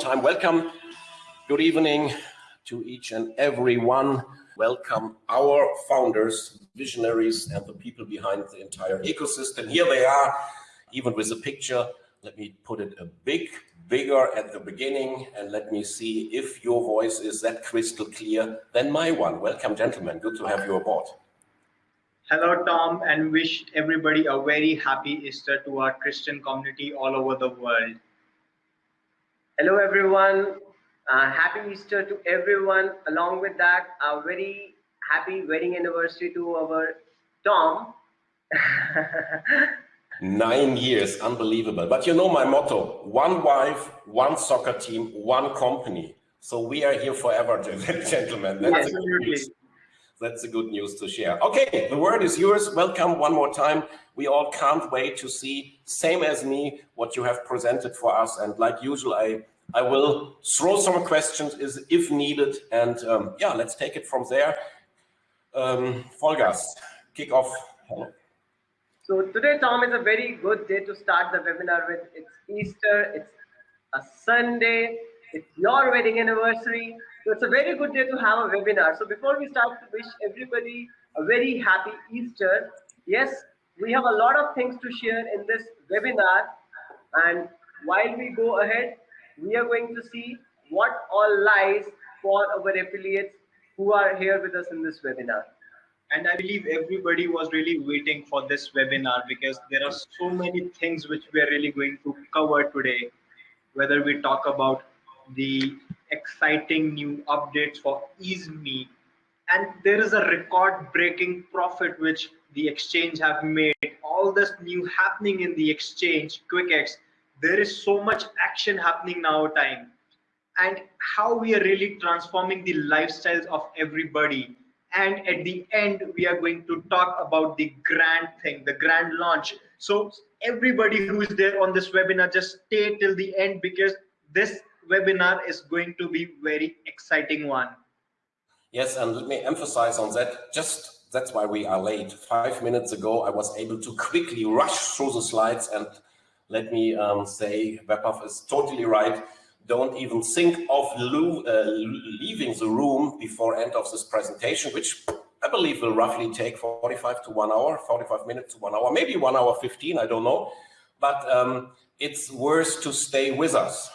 Time, welcome. Good evening to each and every one. Welcome our founders, visionaries, and the people behind the entire ecosystem. Here they are, even with a picture. Let me put it a big, bigger at the beginning, and let me see if your voice is that crystal clear than my one. Welcome, gentlemen. Good to have you aboard. Hello, Tom, and wish everybody a very happy Easter to our Christian community all over the world. Hello, everyone. Uh, happy Easter to everyone. Along with that, a very happy wedding anniversary to our Tom. Nine years, unbelievable. But you know my motto, one wife, one soccer team, one company. So we are here forever, gentlemen. That's Absolutely. That's a good news to share. Okay, the word is yours. Welcome one more time. We all can't wait to see, same as me, what you have presented for us. And like usual, I, I will throw some questions is if needed. And um, yeah, let's take it from there. Um, Vollgas, kick off. Hello. So today, Tom, is a very good day to start the webinar with. It's Easter, it's a Sunday, it's your wedding anniversary. So it's a very good day to have a webinar. So before we start to wish everybody a very happy Easter, yes, we have a lot of things to share in this webinar. And while we go ahead, we are going to see what all lies for our affiliates who are here with us in this webinar. And I believe everybody was really waiting for this webinar because there are so many things which we are really going to cover today. Whether we talk about the exciting new updates for EaseMe. And there is a record breaking profit which the exchange have made. All this new happening in the exchange, QuickX, there is so much action happening now time. And how we are really transforming the lifestyles of everybody. And at the end, we are going to talk about the grand thing, the grand launch. So everybody who is there on this webinar, just stay till the end because this webinar is going to be very exciting one. Yes, and let me emphasize on that. Just that's why we are late. Five minutes ago, I was able to quickly rush through the slides and let me um, say, Webpath is totally right. Don't even think of uh, leaving the room before end of this presentation, which I believe will roughly take 45 to one hour, 45 minutes to one hour, maybe one hour 15, I don't know. But um, it's worth to stay with us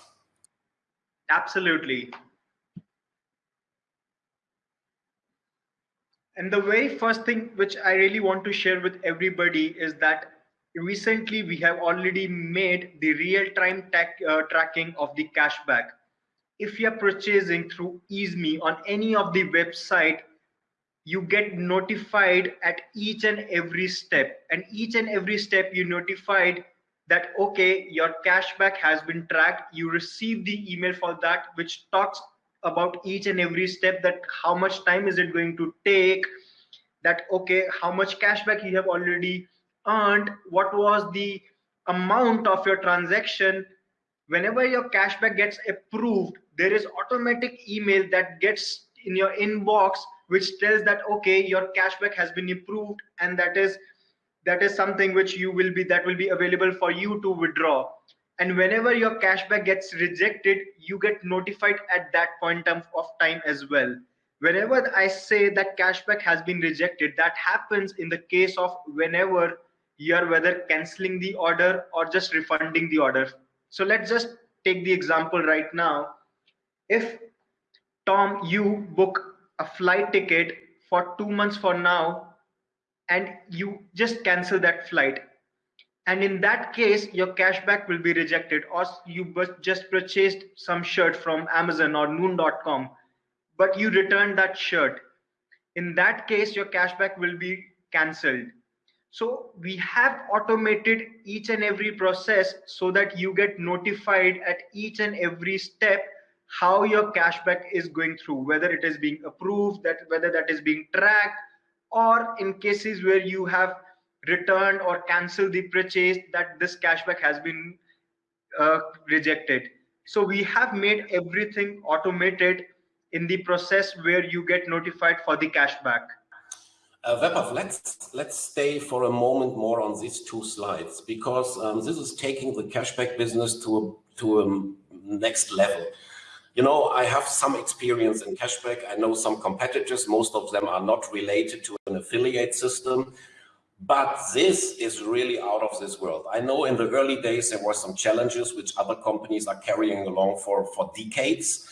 Absolutely. And the very first thing which I really want to share with everybody is that recently we have already made the real-time uh, tracking of the cashback. If you are purchasing through EaseMe on any of the website, you get notified at each and every step. And each and every step you notified that okay your cashback has been tracked. You receive the email for that which talks about each and every step that how much time is it going to take that okay how much cashback you have already earned what was the amount of your transaction. Whenever your cashback gets approved there is automatic email that gets in your inbox which tells that okay your cashback has been approved and that is that is something which you will be that will be available for you to withdraw. And whenever your cashback gets rejected you get notified at that point of time as well. Whenever i say that cashback has been rejected that happens in the case of whenever you are whether canceling the order or just refunding the order. So let's just take the example right now. If tom you book a flight ticket for two months for now and you just cancel that flight. And in that case your cashback will be rejected or you just purchased some shirt from amazon or noon.com but you return that shirt. In that case your cashback will be cancelled. So we have automated each and every process so that you get notified at each and every step how your cashback is going through whether it is being approved that whether that is being tracked or in cases where you have returned or canceled the purchase that this cashback has been uh, rejected. So we have made everything automated in the process where you get notified for the cashback. Uh, Webpath, let's let's stay for a moment more on these two slides because um, this is taking the cashback business to a, to a next level. You know, I have some experience in cashback. I know some competitors. Most of them are not related to an affiliate system. But this is really out of this world. I know in the early days there were some challenges which other companies are carrying along for, for decades.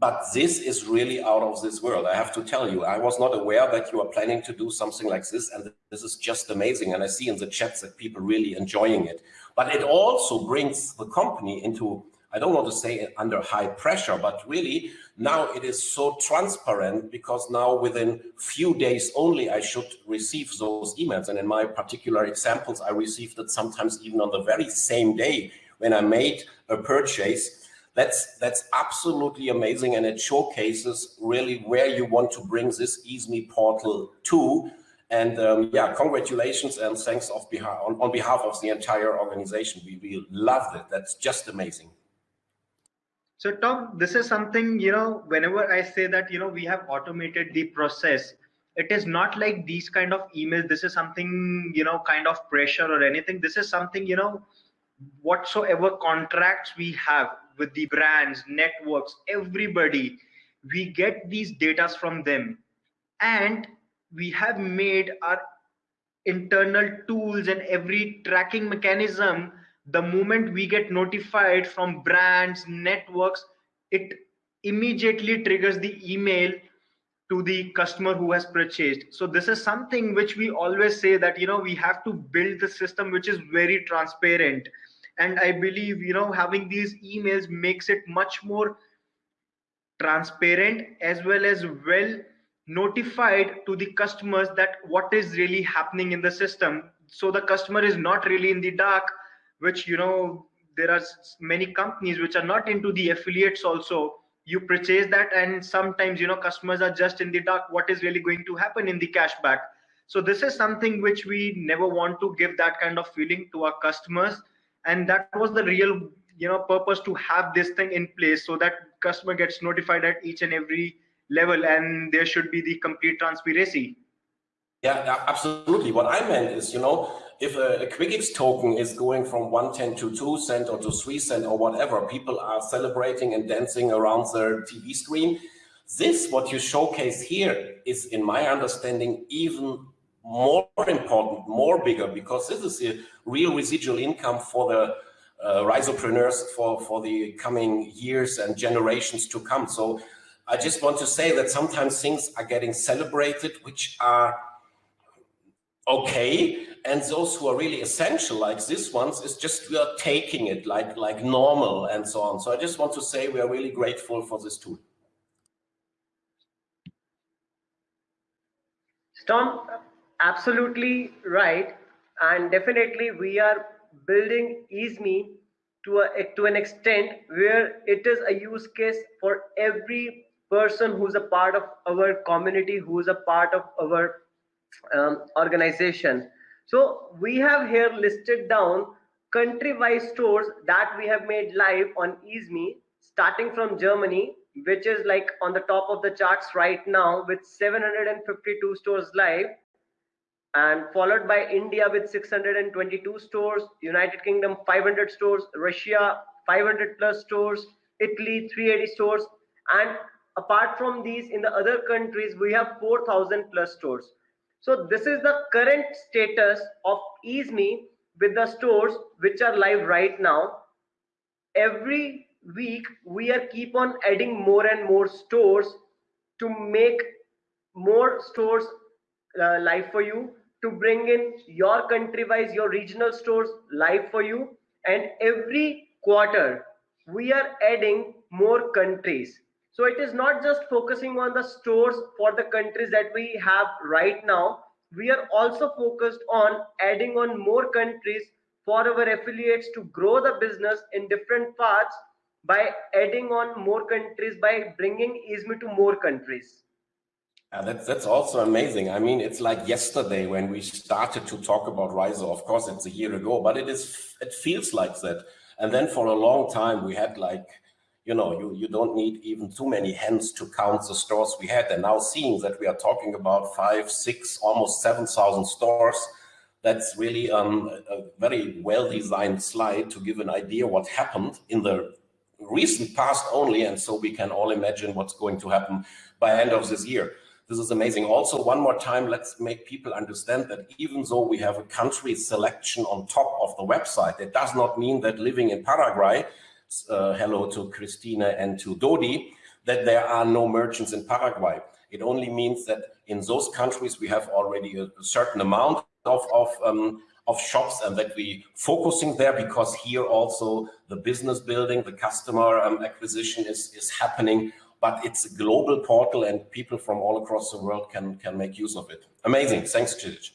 But this is really out of this world. I have to tell you, I was not aware that you are planning to do something like this. And this is just amazing. And I see in the chats that people really enjoying it. But it also brings the company into I don't want to say under high pressure, but really now it is so transparent because now within few days only I should receive those emails. And in my particular examples, I received it sometimes even on the very same day when I made a purchase. That's that's absolutely amazing, and it showcases really where you want to bring this EaseMe portal to. And um, yeah, congratulations and thanks on, on behalf of the entire organization. We, we loved it. That's just amazing. So Tom, this is something, you know, whenever I say that, you know, we have automated the process, it is not like these kind of emails. This is something, you know, kind of pressure or anything. This is something, you know, whatsoever contracts we have with the brands, networks, everybody, we get these data from them. And we have made our internal tools and every tracking mechanism the moment we get notified from brands networks it immediately triggers the email to the customer who has purchased. So this is something which we always say that you know we have to build the system which is very transparent. And i believe you know having these emails makes it much more transparent as well as well notified to the customers that what is really happening in the system. So the customer is not really in the dark which you know there are many companies which are not into the affiliates also. You purchase that and sometimes you know customers are just in the dark what is really going to happen in the cashback? So this is something which we never want to give that kind of feeling to our customers. And that was the real you know purpose to have this thing in place so that customer gets notified at each and every level and there should be the complete transparency. Yeah absolutely. What i meant is you know if a, a QuickX token is going from 110 to 2 cent or to 3 cent or whatever, people are celebrating and dancing around their TV screen. This, what you showcase here, is, in my understanding, even more important, more bigger, because this is a real residual income for the uh, risopreneurs for, for the coming years and generations to come. So I just want to say that sometimes things are getting celebrated, which are okay, and those who are really essential like this ones is just we are taking it like like normal and so on. So i just want to say we are really grateful for this tool. Storm absolutely right. And definitely we are building easeme to a to an extent where it is a use case for every person who's a part of our community who's a part of our um, organization. So we have here listed down country-wise stores that we have made live on EaseMe, starting from Germany, which is like on the top of the charts right now with 752 stores live, and followed by India with 622 stores, United Kingdom 500 stores, Russia 500 plus stores, Italy 380 stores, and apart from these in the other countries we have 4000 plus stores so this is the current status of EaseMe with the stores which are live right now. Every week we are keep on adding more and more stores to make more stores uh, live for you to bring in your country wise your regional stores live for you and every quarter we are adding more countries so it is not just focusing on the stores for the countries that we have right now. We are also focused on adding on more countries for our affiliates to grow the business in different parts by adding on more countries by bringing EaseMe to more countries. Uh, that's that's also amazing. I mean, it's like yesterday when we started to talk about Rizo. Of course, it's a year ago, but it is it feels like that. And then for a long time, we had like you know, you, you don't need even too many hands to count the stores we had. And now seeing that we are talking about five, six, almost 7,000 stores, that's really um, a very well-designed slide to give an idea what happened in the recent past only. And so we can all imagine what's going to happen by end of this year. This is amazing. Also, one more time, let's make people understand that even though we have a country selection on top of the website, it does not mean that living in Paraguay, uh, hello to Christina and to Dodi, that there are no merchants in Paraguay. It only means that in those countries we have already a, certain amount of, of, um, of shops and that we focusing there because here also the business building, the customer um, acquisition is, is happening but it's a global portal and people from all across the world can, can make use of it. Amazing. Thanks, Chidich.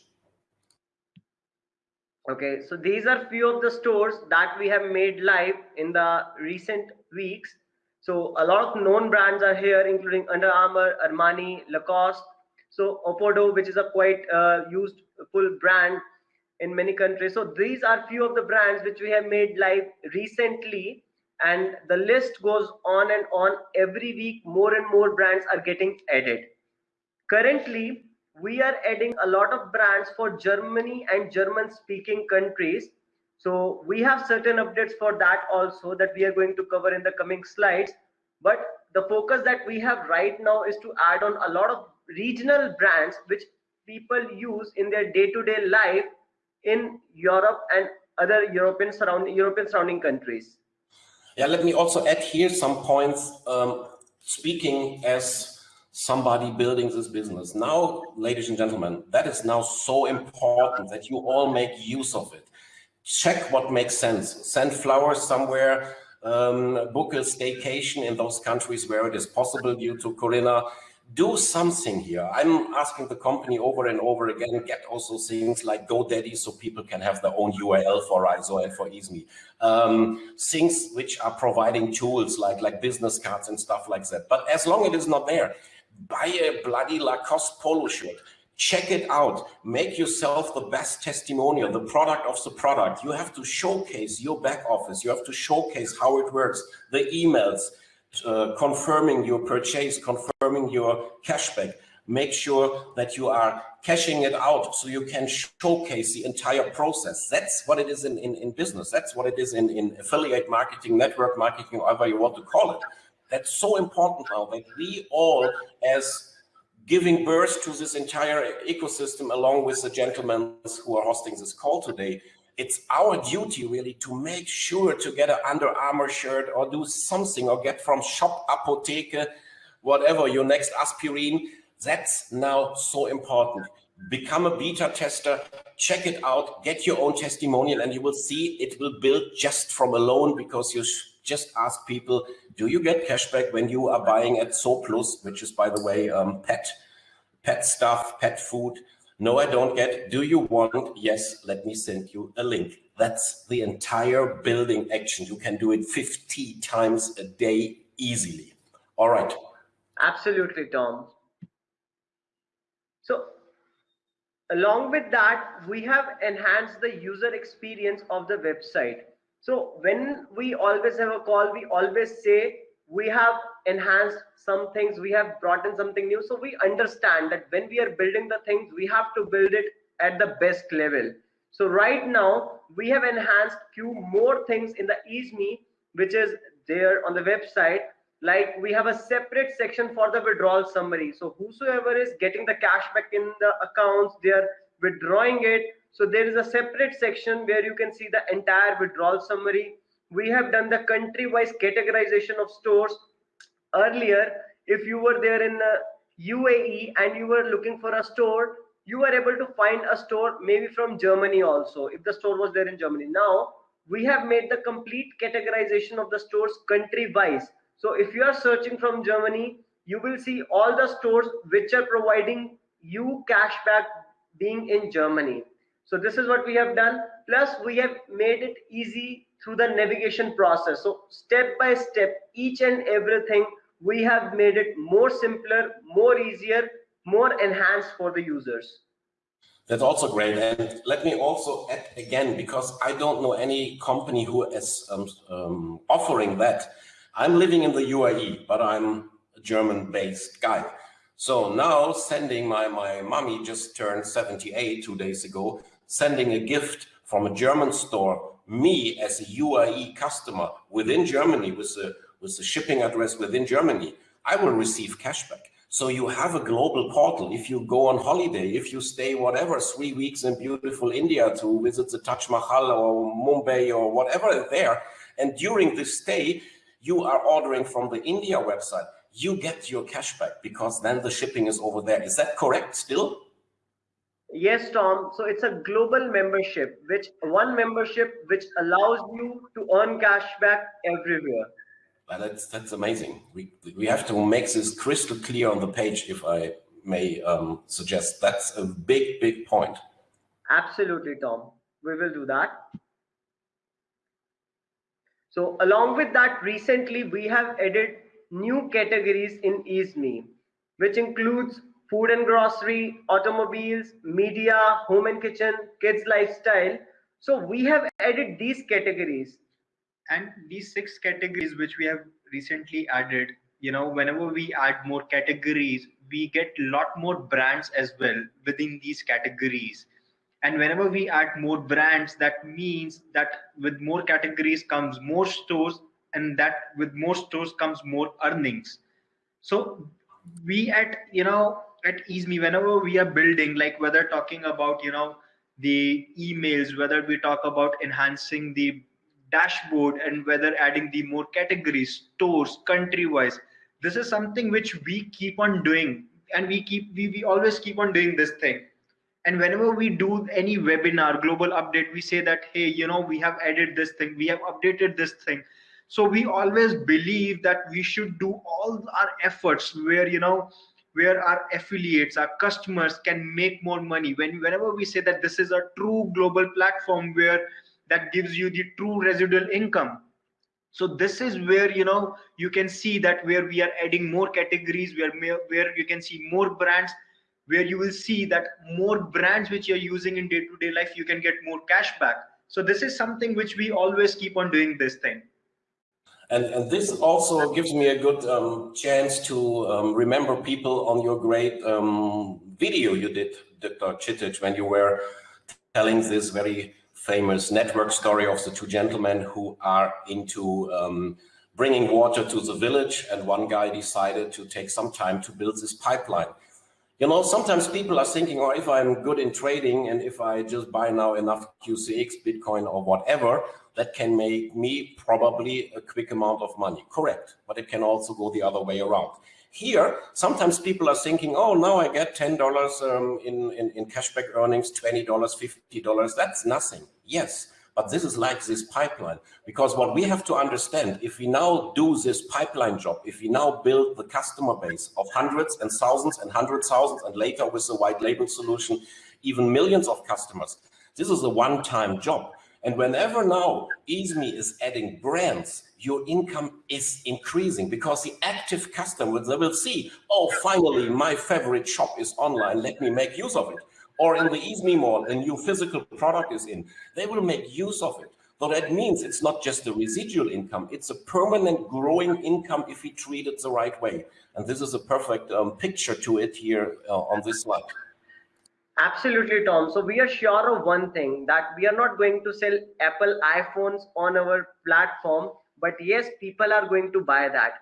Okay, so these are few of the stores that we have made live in the recent weeks. So a lot of known brands are here, including Under Armour, Armani, Lacoste. So Opodo, which is a quite uh, used full brand in many countries. So these are few of the brands which we have made live recently and the list goes on and on every week more and more brands are getting added currently we are adding a lot of brands for germany and german speaking countries so we have certain updates for that also that we are going to cover in the coming slides but the focus that we have right now is to add on a lot of regional brands which people use in their day-to-day -day life in europe and other european surrounding european surrounding countries yeah, let me also add here some points. Um, speaking as somebody building this business. Now, ladies and gentlemen, that is now so important that you all make use of it. Check what makes sense. Send flowers somewhere, um, book a staycation in those countries where it is possible due to Corona do something here. I'm asking the company over and over again, get also things like GoDaddy so people can have their own URL for Rizo and for EaseMe. Um, things which are providing tools like, like business cards and stuff like that. But as long as it is not there, buy a bloody Lacoste polo shirt. Check it out. Make yourself the best testimonial, the product of the product. You have to showcase your back office. You have to showcase how it works, the emails, uh, confirming your purchase, confirming your cashback. Make sure that you are cashing it out so you can showcase the entire process. That's what it is in, in, in business. That's what it is in, in affiliate marketing, network marketing, whatever you want to call it. That's so important now that we all, as giving birth to this entire ecosystem along with the gentlemen who are hosting this call today, it's our duty really to make sure to get an Under Armour shirt or do something or get from Shop Apotheke, whatever, your next aspirin. That's now so important. Become a beta tester, check it out, get your own testimonial, and you will see it will build just from alone because you just ask people, do you get cashback when you are buying at zooplus, which is, by the way, um, pet, pet stuff, pet food. No, I don't get. Do you want? Yes, let me send you a link. That's the entire building action. You can do it 50 times a day easily. All right. Absolutely, Tom. So along with that, we have enhanced the user experience of the website. So when we always have a call, we always say we have enhanced some things we have brought in something new. So we understand that when we are building the things we have to build it at the best level. So right now we have enhanced few more things in the EaseMe which is there on the website. Like we have a separate section for the withdrawal summary. So whosoever is getting the cash back in the accounts they are withdrawing it so there is a separate section where you can see the entire withdrawal summary. We have done the country wise categorization of stores earlier. If you were there in uh, the uae and you were looking for a store you were able to find a store maybe from germany also if the store was there in germany. Now we have made the complete categorization of the stores country wise so if you are searching from germany you will see all the stores which are providing you cashback being in germany so this is what we have done plus we have made it easy through the navigation process. So step by step, each and everything, we have made it more simpler, more easier, more enhanced for the users. That's also great. And let me also add again, because I don't know any company who is um, um, offering that. I'm living in the UAE, but I'm a German-based guy. So now sending my, my mommy just turned 78 two days ago, sending a gift from a German store, me as a UAE customer within Germany with the, with the shipping address within Germany, I will receive cashback. So you have a global portal. If you go on holiday, if you stay whatever, three weeks in beautiful India to visit the Taj Mahal or Mumbai or whatever there, and during this stay, you are ordering from the India website, you get your cashback because then the shipping is over there. Is that correct still? Yes, Tom. So it's a global membership, which one membership which allows you to earn cashback everywhere. Well, that's that's amazing. We we have to make this crystal clear on the page, if I may um, suggest. That's a big big point. Absolutely, Tom. We will do that. So along with that, recently we have added new categories in EaseMe, which includes food and grocery, automobiles, media, home and kitchen, kids lifestyle. So we have added these categories. And these six categories which we have recently added, you know, whenever we add more categories, we get a lot more brands as well within these categories. And whenever we add more brands, that means that with more categories comes more stores and that with more stores comes more earnings. So we at, you know, at EaseMe, whenever we are building, like whether talking about, you know, the emails, whether we talk about enhancing the dashboard and whether adding the more categories, stores, country wise, this is something which we keep on doing and we keep, we, we always keep on doing this thing. And whenever we do any webinar, global update, we say that, hey, you know, we have added this thing, we have updated this thing. So we always believe that we should do all our efforts where, you know, where our affiliates, our customers can make more money. When whenever we say that this is a true global platform where that gives you the true residual income. So this is where you know you can see that where we are adding more categories, where where you can see more brands, where you will see that more brands which you're using in day-to-day -day life, you can get more cash back. So this is something which we always keep on doing this thing. And, and this also gives me a good um, chance to um, remember people on your great um, video you did, Dr. Chitic, when you were telling this very famous network story of the two gentlemen who are into um, bringing water to the village and one guy decided to take some time to build this pipeline. You know, sometimes people are thinking, oh, if I'm good in trading and if I just buy now enough QCX, Bitcoin or whatever, that can make me probably a quick amount of money. Correct. But it can also go the other way around. Here, sometimes people are thinking, oh, now I get $10 um, in, in, in cashback earnings, $20, $50. That's nothing. Yes, but this is like this pipeline. Because what we have to understand, if we now do this pipeline job, if we now build the customer base of hundreds and thousands and hundred thousands, and later with the white label solution, even millions of customers, this is a one-time job. And whenever now EaseMe is adding brands, your income is increasing because the active customer, they will see, oh, finally, my favorite shop is online. Let me make use of it. Or in the EaseMe mall, a new physical product is in. They will make use of it. So that means it's not just a residual income, it's a permanent growing income if we treat it the right way. And this is a perfect um, picture to it here uh, on this slide. Absolutely, Tom. So we are sure of one thing that we are not going to sell Apple iPhones on our platform, but yes, people are going to buy that.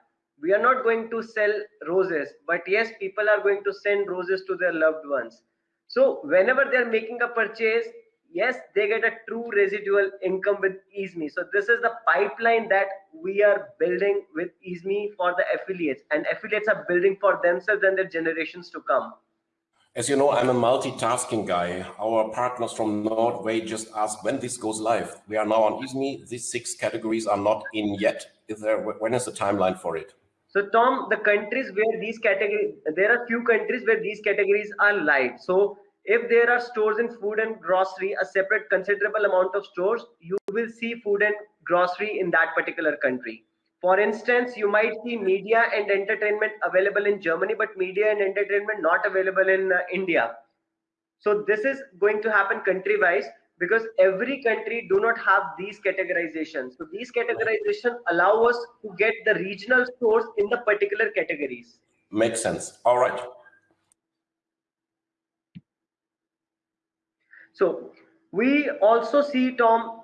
We are not going to sell roses, but yes, people are going to send roses to their loved ones. So whenever they're making a purchase, yes, they get a true residual income with EaseMe. So this is the pipeline that we are building with EaseMe for the affiliates and affiliates are building for themselves and their generations to come. As you know, I'm a multitasking guy. Our partners from Nordway just asked when this goes live. We are now on EaseMe. These six categories are not in yet. Is there, when is the timeline for it? So Tom, the countries where these categories, there are few countries where these categories are live. So if there are stores in food and grocery, a separate considerable amount of stores, you will see food and grocery in that particular country. For instance, you might see media and entertainment available in Germany, but media and entertainment not available in uh, India. So this is going to happen country-wise because every country do not have these categorizations. So these categorization allow us to get the regional stores in the particular categories. Makes sense. All right. So we also see Tom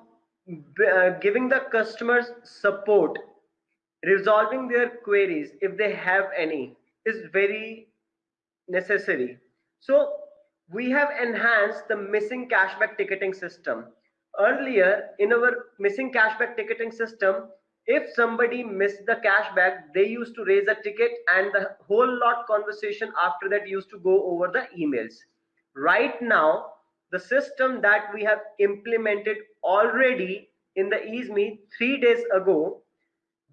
uh, giving the customers support, resolving their queries if they have any is very necessary. So we have enhanced the missing cashback ticketing system. Earlier in our missing cashback ticketing system, if somebody missed the cashback, they used to raise a ticket and the whole lot conversation after that used to go over the emails. Right now, the system that we have implemented already in the EaseMe three days ago,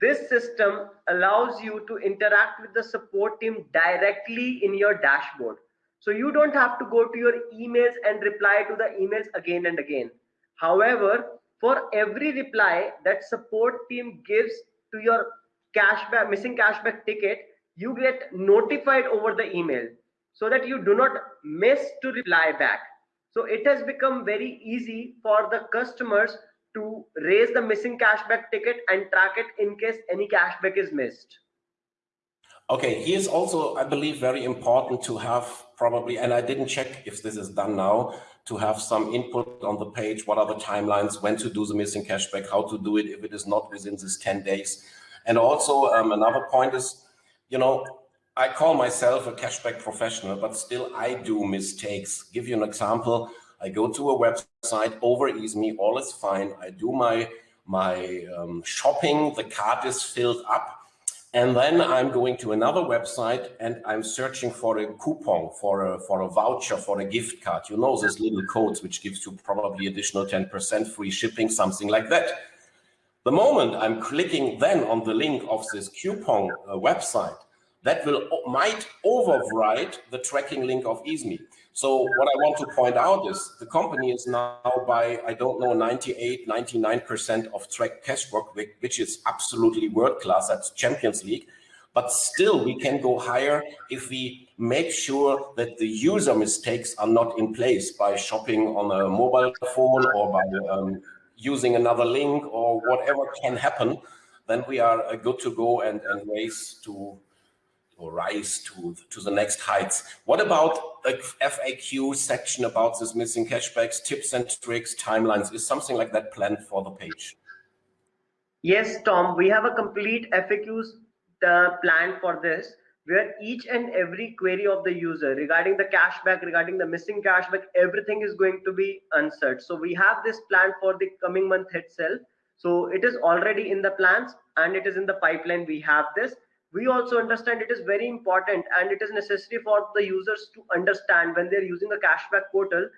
this system allows you to interact with the support team directly in your dashboard. So you don't have to go to your emails and reply to the emails again and again. However, for every reply that support team gives to your cashback missing cashback ticket, you get notified over the email so that you do not miss to reply back. So it has become very easy for the customers to raise the missing cashback ticket and track it in case any cashback is missed. Okay, here's also, I believe, very important to have probably, and I didn't check if this is done now, to have some input on the page. What are the timelines, when to do the missing cashback, how to do it if it is not within this 10 days. And also um, another point is, you know, I call myself a cashback professional, but still I do mistakes. Give you an example. I go to a website over EaseMe, all is fine. I do my, my um, shopping, the cart is filled up and then I'm going to another website and I'm searching for a coupon, for a, for a voucher, for a gift card. You know, those little codes, which gives you probably additional 10% free shipping, something like that. The moment I'm clicking then on the link of this coupon uh, website, that will might override the tracking link of EaseMe. So what I want to point out is the company is now by, I don't know, 98, 99% of track cashback, which is absolutely world class, that's Champions League. But still, we can go higher if we make sure that the user mistakes are not in place by shopping on a mobile phone or by um, using another link or whatever can happen. Then we are uh, good to go and, and race to or rise to, to the next heights. What about the FAQ section about this missing cashbacks, tips and tricks, timelines? Is something like that planned for the page? Yes, Tom, we have a complete FAQs uh, plan for this where each and every query of the user regarding the cashback, regarding the missing cashback, everything is going to be answered. So we have this plan for the coming month itself. So it is already in the plans and it is in the pipeline. We have this we also understand it is very important and it is necessary for the users to understand when they're using a cashback portal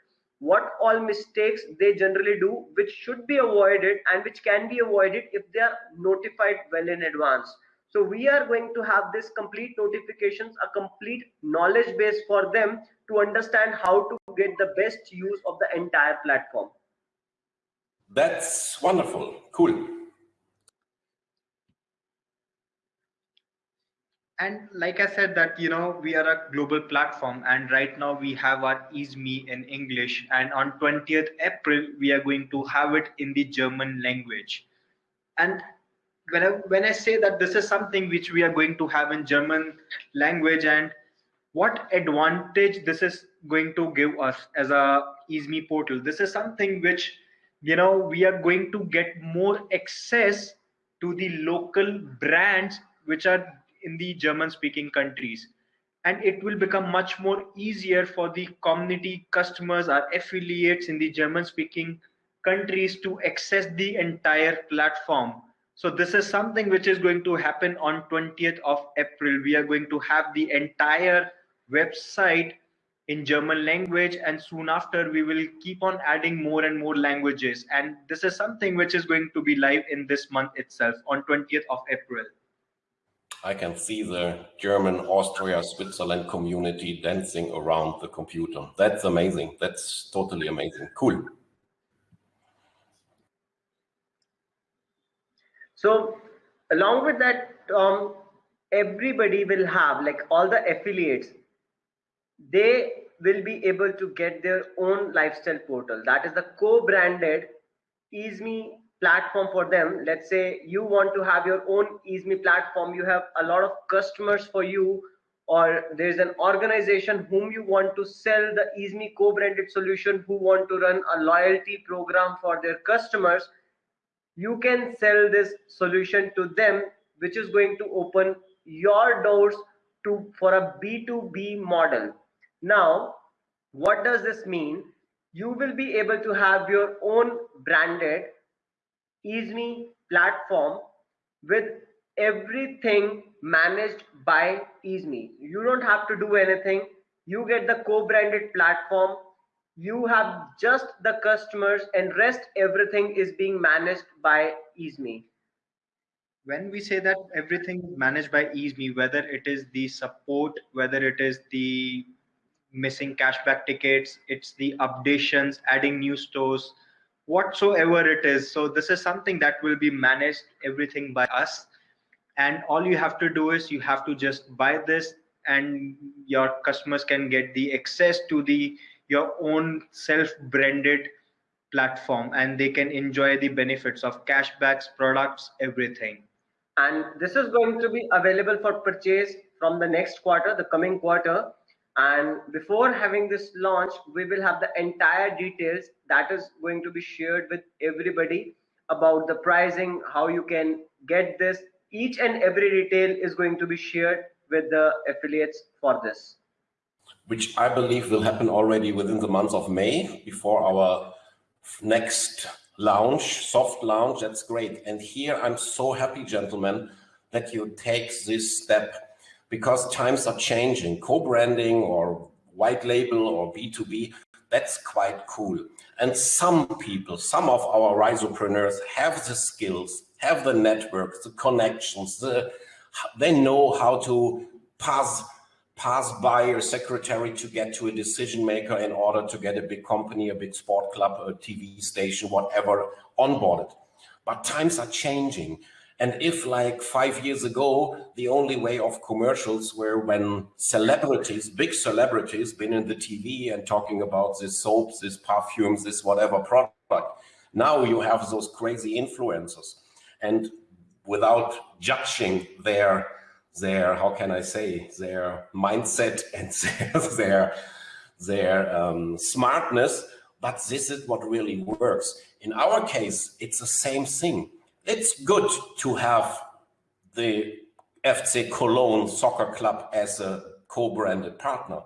what all mistakes they generally do which should be avoided and which can be avoided if they are notified well in advance. So we are going to have this complete notifications a complete knowledge base for them to understand how to get the best use of the entire platform. That's wonderful. Cool and like i said that you know we are a global platform and right now we have our EaseMe in english. And on 20th april we are going to have it in the german language. And when I, when I say that this is something which we are going to have in german language and what advantage this is going to give us as a EaseMe portal. This is something which you know we are going to get more access to the local brands which are in the German speaking countries. And it will become much more easier for the community customers or affiliates in the German speaking countries to access the entire platform. So this is something which is going to happen on 20th of April. We are going to have the entire website in German language and soon after we will keep on adding more and more languages. And this is something which is going to be live in this month itself on 20th of April. I can see the German, Austria, Switzerland community dancing around the computer. That's amazing. That's totally amazing. Cool. So along with that, um, everybody will have like all the affiliates, they will be able to get their own lifestyle portal. That is the co-branded EaseMe platform for them let's say you want to have your own EaseMe platform you have a lot of customers for you or there's an organization whom you want to sell the EaseMe co-branded solution who want to run a loyalty program for their customers, you can sell this solution to them, which is going to open your doors to for a B2B model. Now, what does this mean? You will be able to have your own branded EaseMe platform with everything managed by EaseMe. You don't have to do anything. You get the co-branded platform. You have just the customers and rest everything is being managed by EaseMe. When we say that everything is managed by EaseMe, whether it is the support, whether it is the missing cashback tickets, it's the updations, adding new stores, whatsoever it is. So this is something that will be managed everything by us. And all you have to do is you have to just buy this and your customers can get the access to the your own self-branded platform and they can enjoy the benefits of cashbacks products everything. And this is going to be available for purchase from the next quarter the coming quarter and before having this launch we will have the entire details that is going to be shared with everybody about the pricing how you can get this each and every detail is going to be shared with the affiliates for this. Which I believe will happen already within the month of May before our next launch, soft launch. That's great. And here I'm so happy, gentlemen, that you take this step because times are changing. Co-branding or white label or B2B, that's quite cool. And some people, some of our risopreneurs have the skills have the networks, the connections, the, they know how to pass pass by a secretary to get to a decision maker in order to get a big company, a big sport club, a TV station, whatever, onboarded. But times are changing. And if like five years ago, the only way of commercials were when celebrities, big celebrities, been in the TV and talking about this soaps, this perfumes, this whatever product. Now you have those crazy influencers and without judging their their how can I say their mindset and their their um, smartness, but this is what really works. In our case, it's the same thing. It's good to have the FC Cologne soccer club as a co-branded partner,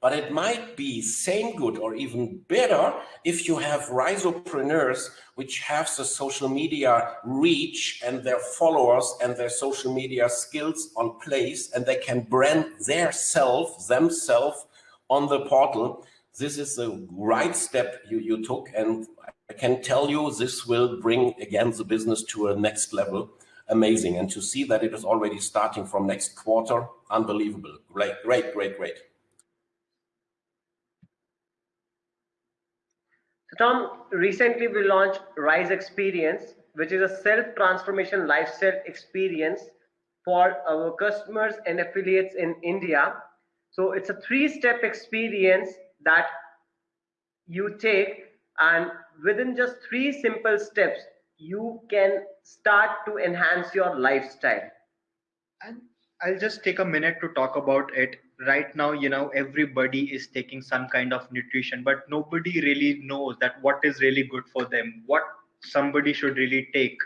but it might be same good or even better if you have risopreneurs which have the social media reach and their followers and their social media skills on place and they can brand their self, themselves on the portal. This is the right step you, you took and I can tell you this will bring again the business to a next level. Amazing. And to see that it is already starting from next quarter, unbelievable. Great, great, great, great. So Tom, recently we launched Rise Experience, which is a self-transformation lifestyle experience for our customers and affiliates in India. So it's a three-step experience that you take and within just three simple steps, you can start to enhance your lifestyle. And I'll just take a minute to talk about it. Right now you know everybody is taking some kind of nutrition but nobody really knows that what is really good for them what somebody should really take.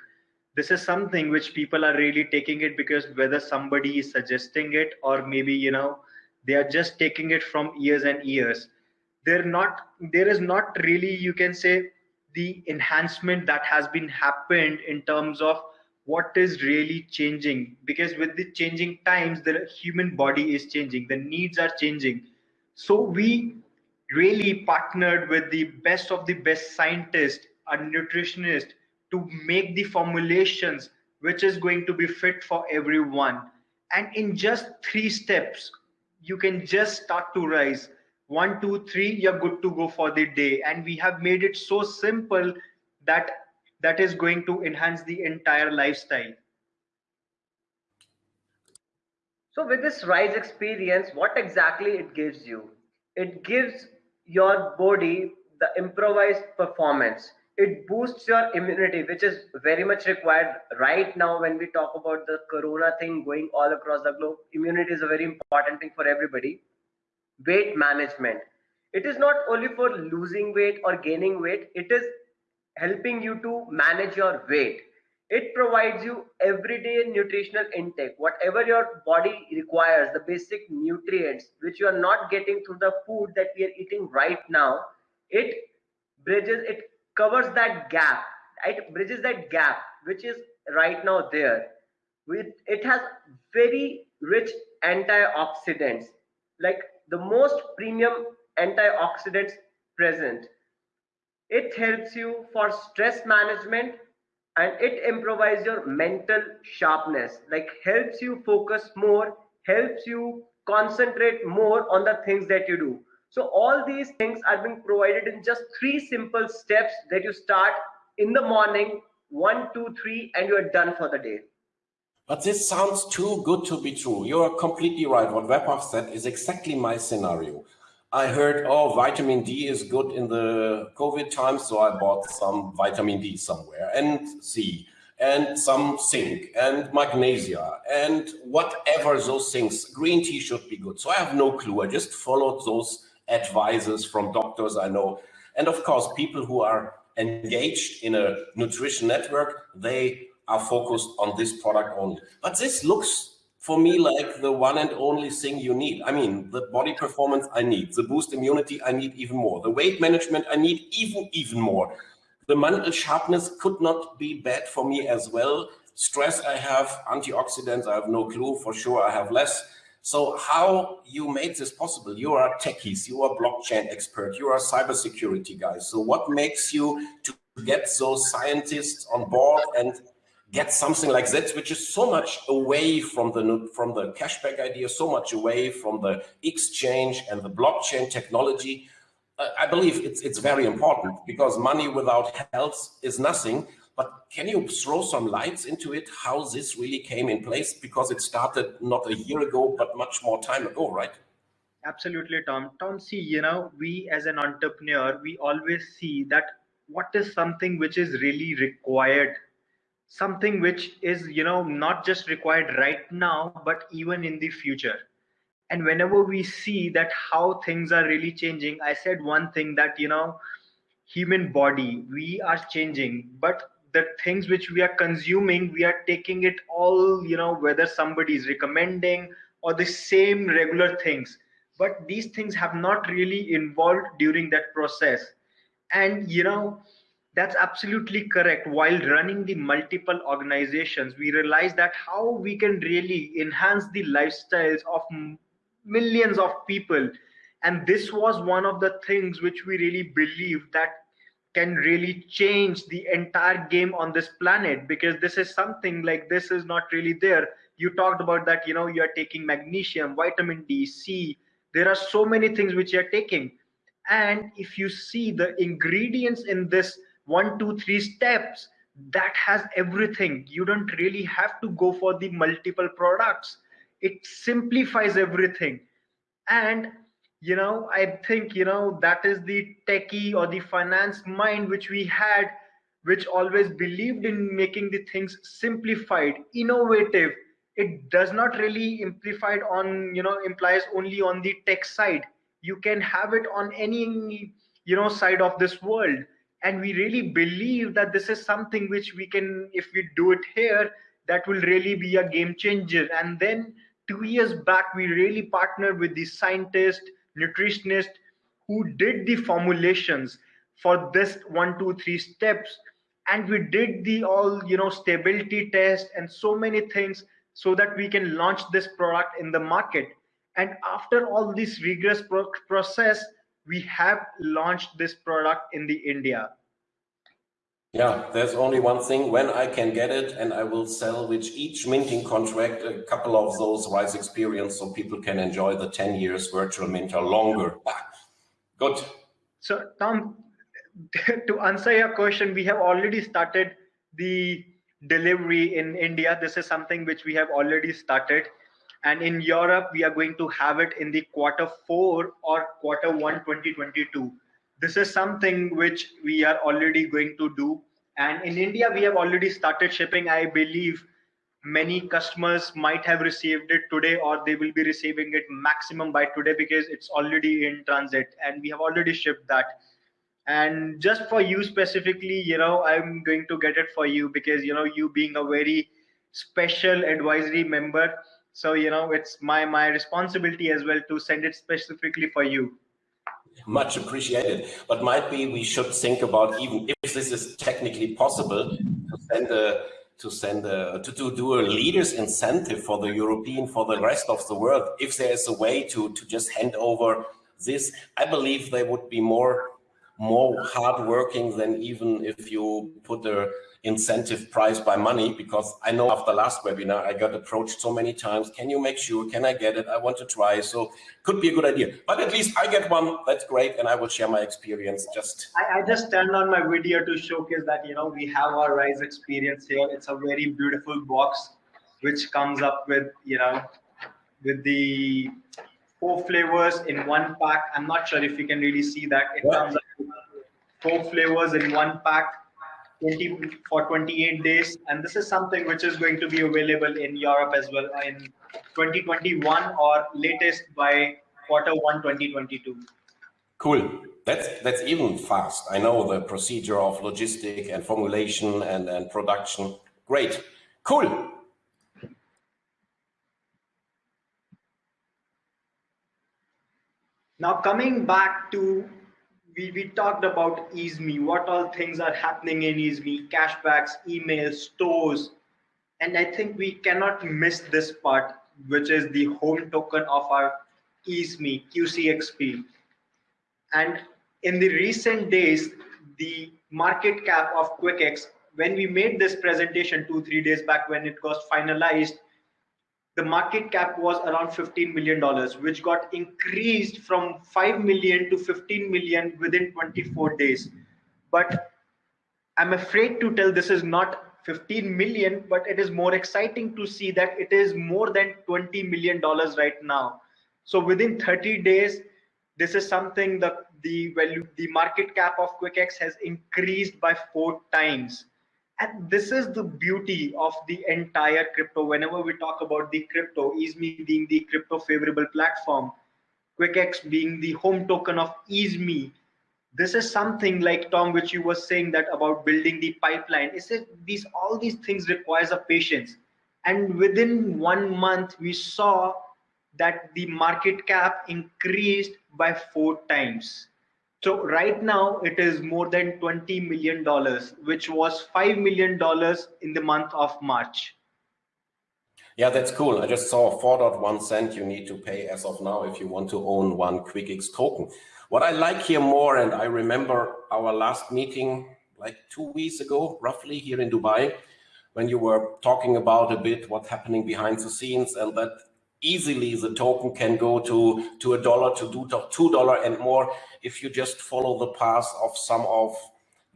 This is something which people are really taking it because whether somebody is suggesting it or maybe you know they are just taking it from years and years they're not there is not really you can say the enhancement that has been happened in terms of what is really changing. Because with the changing times the human body is changing. The needs are changing. So we really partnered with the best of the best scientists and nutritionists to make the formulations which is going to be fit for everyone. And in just three steps you can just start to rise one two three you're good to go for the day and we have made it so simple that that is going to enhance the entire lifestyle. So with this rise experience, what exactly it gives you? It gives your body the improvised performance. it boosts your immunity which is very much required right now when we talk about the corona thing going all across the globe immunity is a very important thing for everybody weight management. It is not only for losing weight or gaining weight it is helping you to manage your weight. It provides you everyday nutritional intake. Whatever your body requires the basic nutrients which you are not getting through the food that we are eating right now it bridges it covers that gap. It bridges that gap which is right now there. With it has very rich antioxidants. Like the most premium antioxidants present. It helps you for stress management and it improves your mental sharpness. Like helps you focus more helps you concentrate more on the things that you do. So all these things are being provided in just three simple steps that you start in the morning one two three and you are done for the day but this sounds too good to be true you are completely right what Vaibhav said is exactly my scenario I heard, oh, vitamin D is good in the COVID times, so I bought some vitamin D somewhere, and C, and some zinc, and magnesia, and whatever those things. Green tea should be good. So I have no clue. I just followed those advices from doctors I know. And of course, people who are engaged in a nutrition network, they are focused on this product only. But this looks for me like the one and only thing you need. I mean, the body performance I need, the boost immunity I need even more, the weight management I need even, even more. The mental sharpness could not be bad for me as well. Stress I have, antioxidants, I have no clue, for sure I have less. So how you made this possible? You are techies, you are blockchain expert, you are cybersecurity guys. So what makes you to get those scientists on board and get something like that, which is so much away from the from the cashback idea, so much away from the exchange and the blockchain technology. Uh, I believe it's it's very important because money without health is nothing. But can you throw some lights into it, how this really came in place? Because it started not a year ago, but much more time ago, right? Absolutely, Tom. Tom, see, you know, we as an entrepreneur, we always see that what is something which is really required something which is you know not just required right now but even in the future. And whenever we see that how things are really changing i said one thing that you know human body we are changing but the things which we are consuming we are taking it all you know whether somebody is recommending or the same regular things. But these things have not really involved during that process. And you know that's absolutely correct. While running the multiple organizations, we realize that how we can really enhance the lifestyles of millions of people. And this was one of the things which we really believe that can really change the entire game on this planet because this is something like this is not really there. You talked about that, you know, you are taking magnesium, vitamin D, C. There are so many things which you are taking. And if you see the ingredients in this one two three steps. That has everything. You don't really have to go for the multiple products. It simplifies everything. And you know i think you know that is the techie or the finance mind which we had which always believed in making the things simplified innovative. It does not really implied on you know implies only on the tech side. You can have it on any you know side of this world and we really believe that this is something which we can if we do it here that will really be a game changer. And then two years back we really partnered with the scientist nutritionist who did the formulations for this one two three steps. And we did the all you know stability test and so many things so that we can launch this product in the market. And after all this rigorous pro process we have launched this product in the India. Yeah, there's only one thing when I can get it and I will sell with each minting contract a couple of those Rise experience so people can enjoy the 10 years virtual minter longer. Good. So Tom, to answer your question, we have already started the delivery in India. This is something which we have already started and in Europe we are going to have it in the quarter four or quarter one 2022 this is something which we are already going to do. And in India, we have already started shipping. I believe many customers might have received it today or they will be receiving it maximum by today because it's already in transit and we have already shipped that and just for you specifically you know i'm going to get it for you because you know you being a very special advisory member so you know it's my my responsibility as well to send it specifically for you much appreciated but might be we should think about even if this is technically possible to send a to send a, to, to do a leaders incentive for the European, for the rest of the world. If there is a way to, to just hand over this, I believe they would be more more hardworking than even if you put a incentive price by money because I know after last webinar I got approached so many times can you make sure? Can I get it? I want to try. So could be a good idea. But at least I get one. That's great and I will share my experience just I, I just turned on my video to showcase that you know we have our rise experience here. It's a very beautiful box which comes up with you know with the four flavors in one pack. I'm not sure if you can really see that. It comes up with four flavors in one pack 20 for 28 days. And this is something which is going to be available in europe as well uh, in 2021 or latest by quarter one 2022 cool. That's that's even fast. I know the procedure of logistic and formulation and and production. Great. Cool. Now coming back to we, we talked about EaseMe, what all things are happening in EaseMe, cashbacks, emails, stores. And I think we cannot miss this part, which is the home token of our EaseMe, QCXP. And in the recent days, the market cap of QuickX, when we made this presentation two, three days back when it was finalized, the market cap was around 15 million dollars which got increased from 5 million to 15 million within 24 days. But i'm afraid to tell this is not 15 million but it is more exciting to see that it is more than 20 million dollars right now. So within 30 days this is something that the value the market cap of quickx has increased by four times and this is the beauty of the entire crypto. Whenever we talk about the crypto easeme being the crypto favorable platform quickx being the home token of easeme this is something like tom which you were saying that about building the pipeline. Is it these all these things requires a patience. And within one month we saw that the market cap increased by four times so right now it is more than 20 million dollars, which was five million dollars in the month of March. Yeah, that's cool. I just saw 4.1 cent you need to pay as of now if you want to own one QuickX token. What I like here more, and I remember our last meeting like two weeks ago, roughly here in Dubai, when you were talking about a bit what's happening behind the scenes and that easily the token can go to to a dollar to do two dollar and more if you just follow the path of some of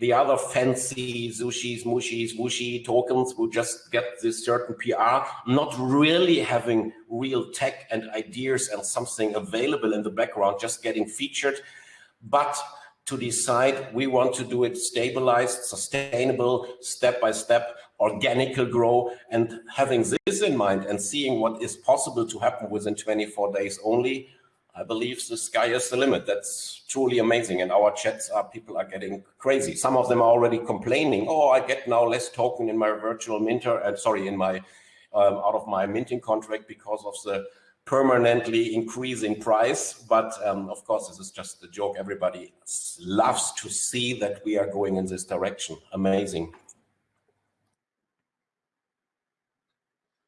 the other fancy sushis, mushis, wushi tokens who just get this certain PR, not really having real tech and ideas and something available in the background, just getting featured, but to decide we want to do it stabilized, sustainable, step by step, organical grow and having this in mind and seeing what is possible to happen within 24 days only, I believe the sky is the limit. That's truly amazing. And our chats are, people are getting crazy. Some of them are already complaining, oh, I get now less token in my virtual minter, and sorry, in my, um, out of my minting contract because of the permanently increasing price. But um, of course, this is just a joke. Everybody loves to see that we are going in this direction. Amazing.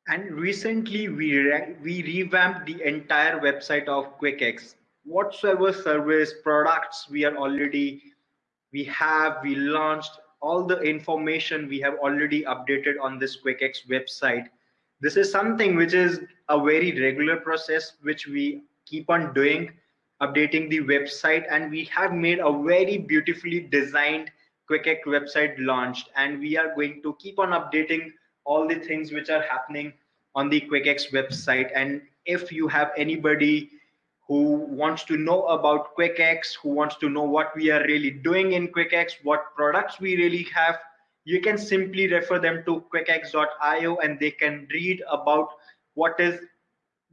And recently we, re we revamped the entire website of QuickX. Whatsoever service products we are already, we have, we launched all the information we have already updated on this QuickX website. This is something which is a very regular process which we keep on doing, updating the website and we have made a very beautifully designed QuickX website launched and we are going to keep on updating all the things which are happening on the QuickX website. And if you have anybody who wants to know about QuickX, who wants to know what we are really doing in QuickX, what products we really have, you can simply refer them to quickx.io and they can read about what is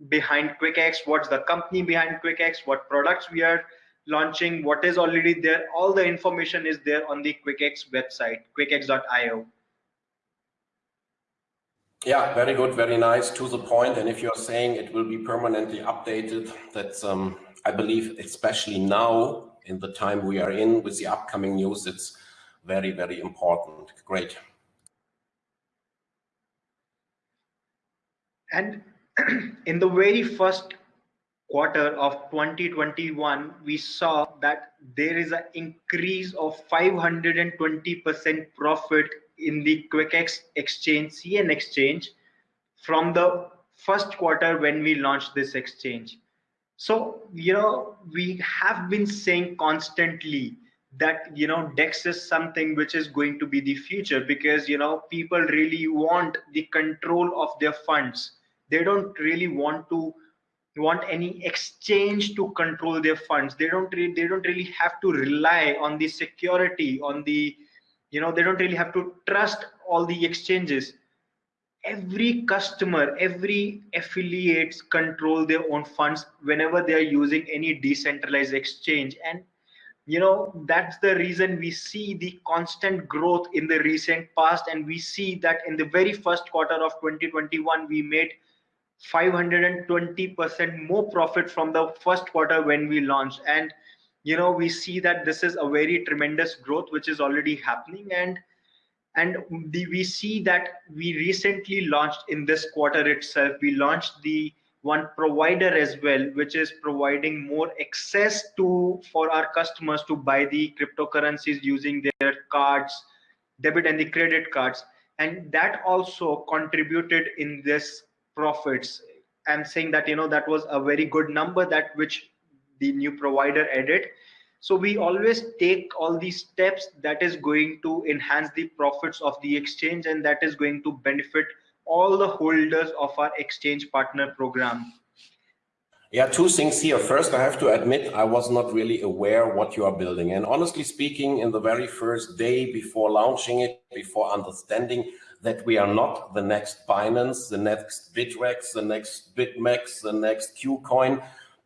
behind QuickX, what's the company behind QuickX, what products we are launching, what is already there. All the information is there on the QuickX website, quickx.io. Yeah, very good, very nice, to the point. And if you're saying it will be permanently updated, that's, um, I believe, especially now in the time we are in with the upcoming news, it's very, very important. Great. And in the very first quarter of 2021, we saw that there is an increase of 520% profit in the QuickX exchange, CN exchange, from the first quarter when we launched this exchange. So, you know, we have been saying constantly that, you know, DEX is something which is going to be the future because, you know, people really want the control of their funds. They don't really want to want any exchange to control their funds. They don't they don't really have to rely on the security, on the you know they don't really have to trust all the exchanges. Every customer every affiliates control their own funds whenever they are using any decentralized exchange. And you know that's the reason we see the constant growth in the recent past. And we see that in the very first quarter of 2021 we made 520% more profit from the first quarter when we launched. And you know we see that this is a very tremendous growth which is already happening. And and the, we see that we recently launched in this quarter itself we launched the one provider as well which is providing more access to for our customers to buy the cryptocurrencies using their cards debit and the credit cards. And that also contributed in this profits. I'm saying that you know that was a very good number that which the new provider edit so we always take all these steps that is going to enhance the profits of the exchange and that is going to benefit all the holders of our exchange partner program yeah, two things here. First, I have to admit, I was not really aware what you are building. And honestly speaking, in the very first day before launching it, before understanding that we are not the next Binance, the next Bittrex, the next BitMEX, the next KuCoin,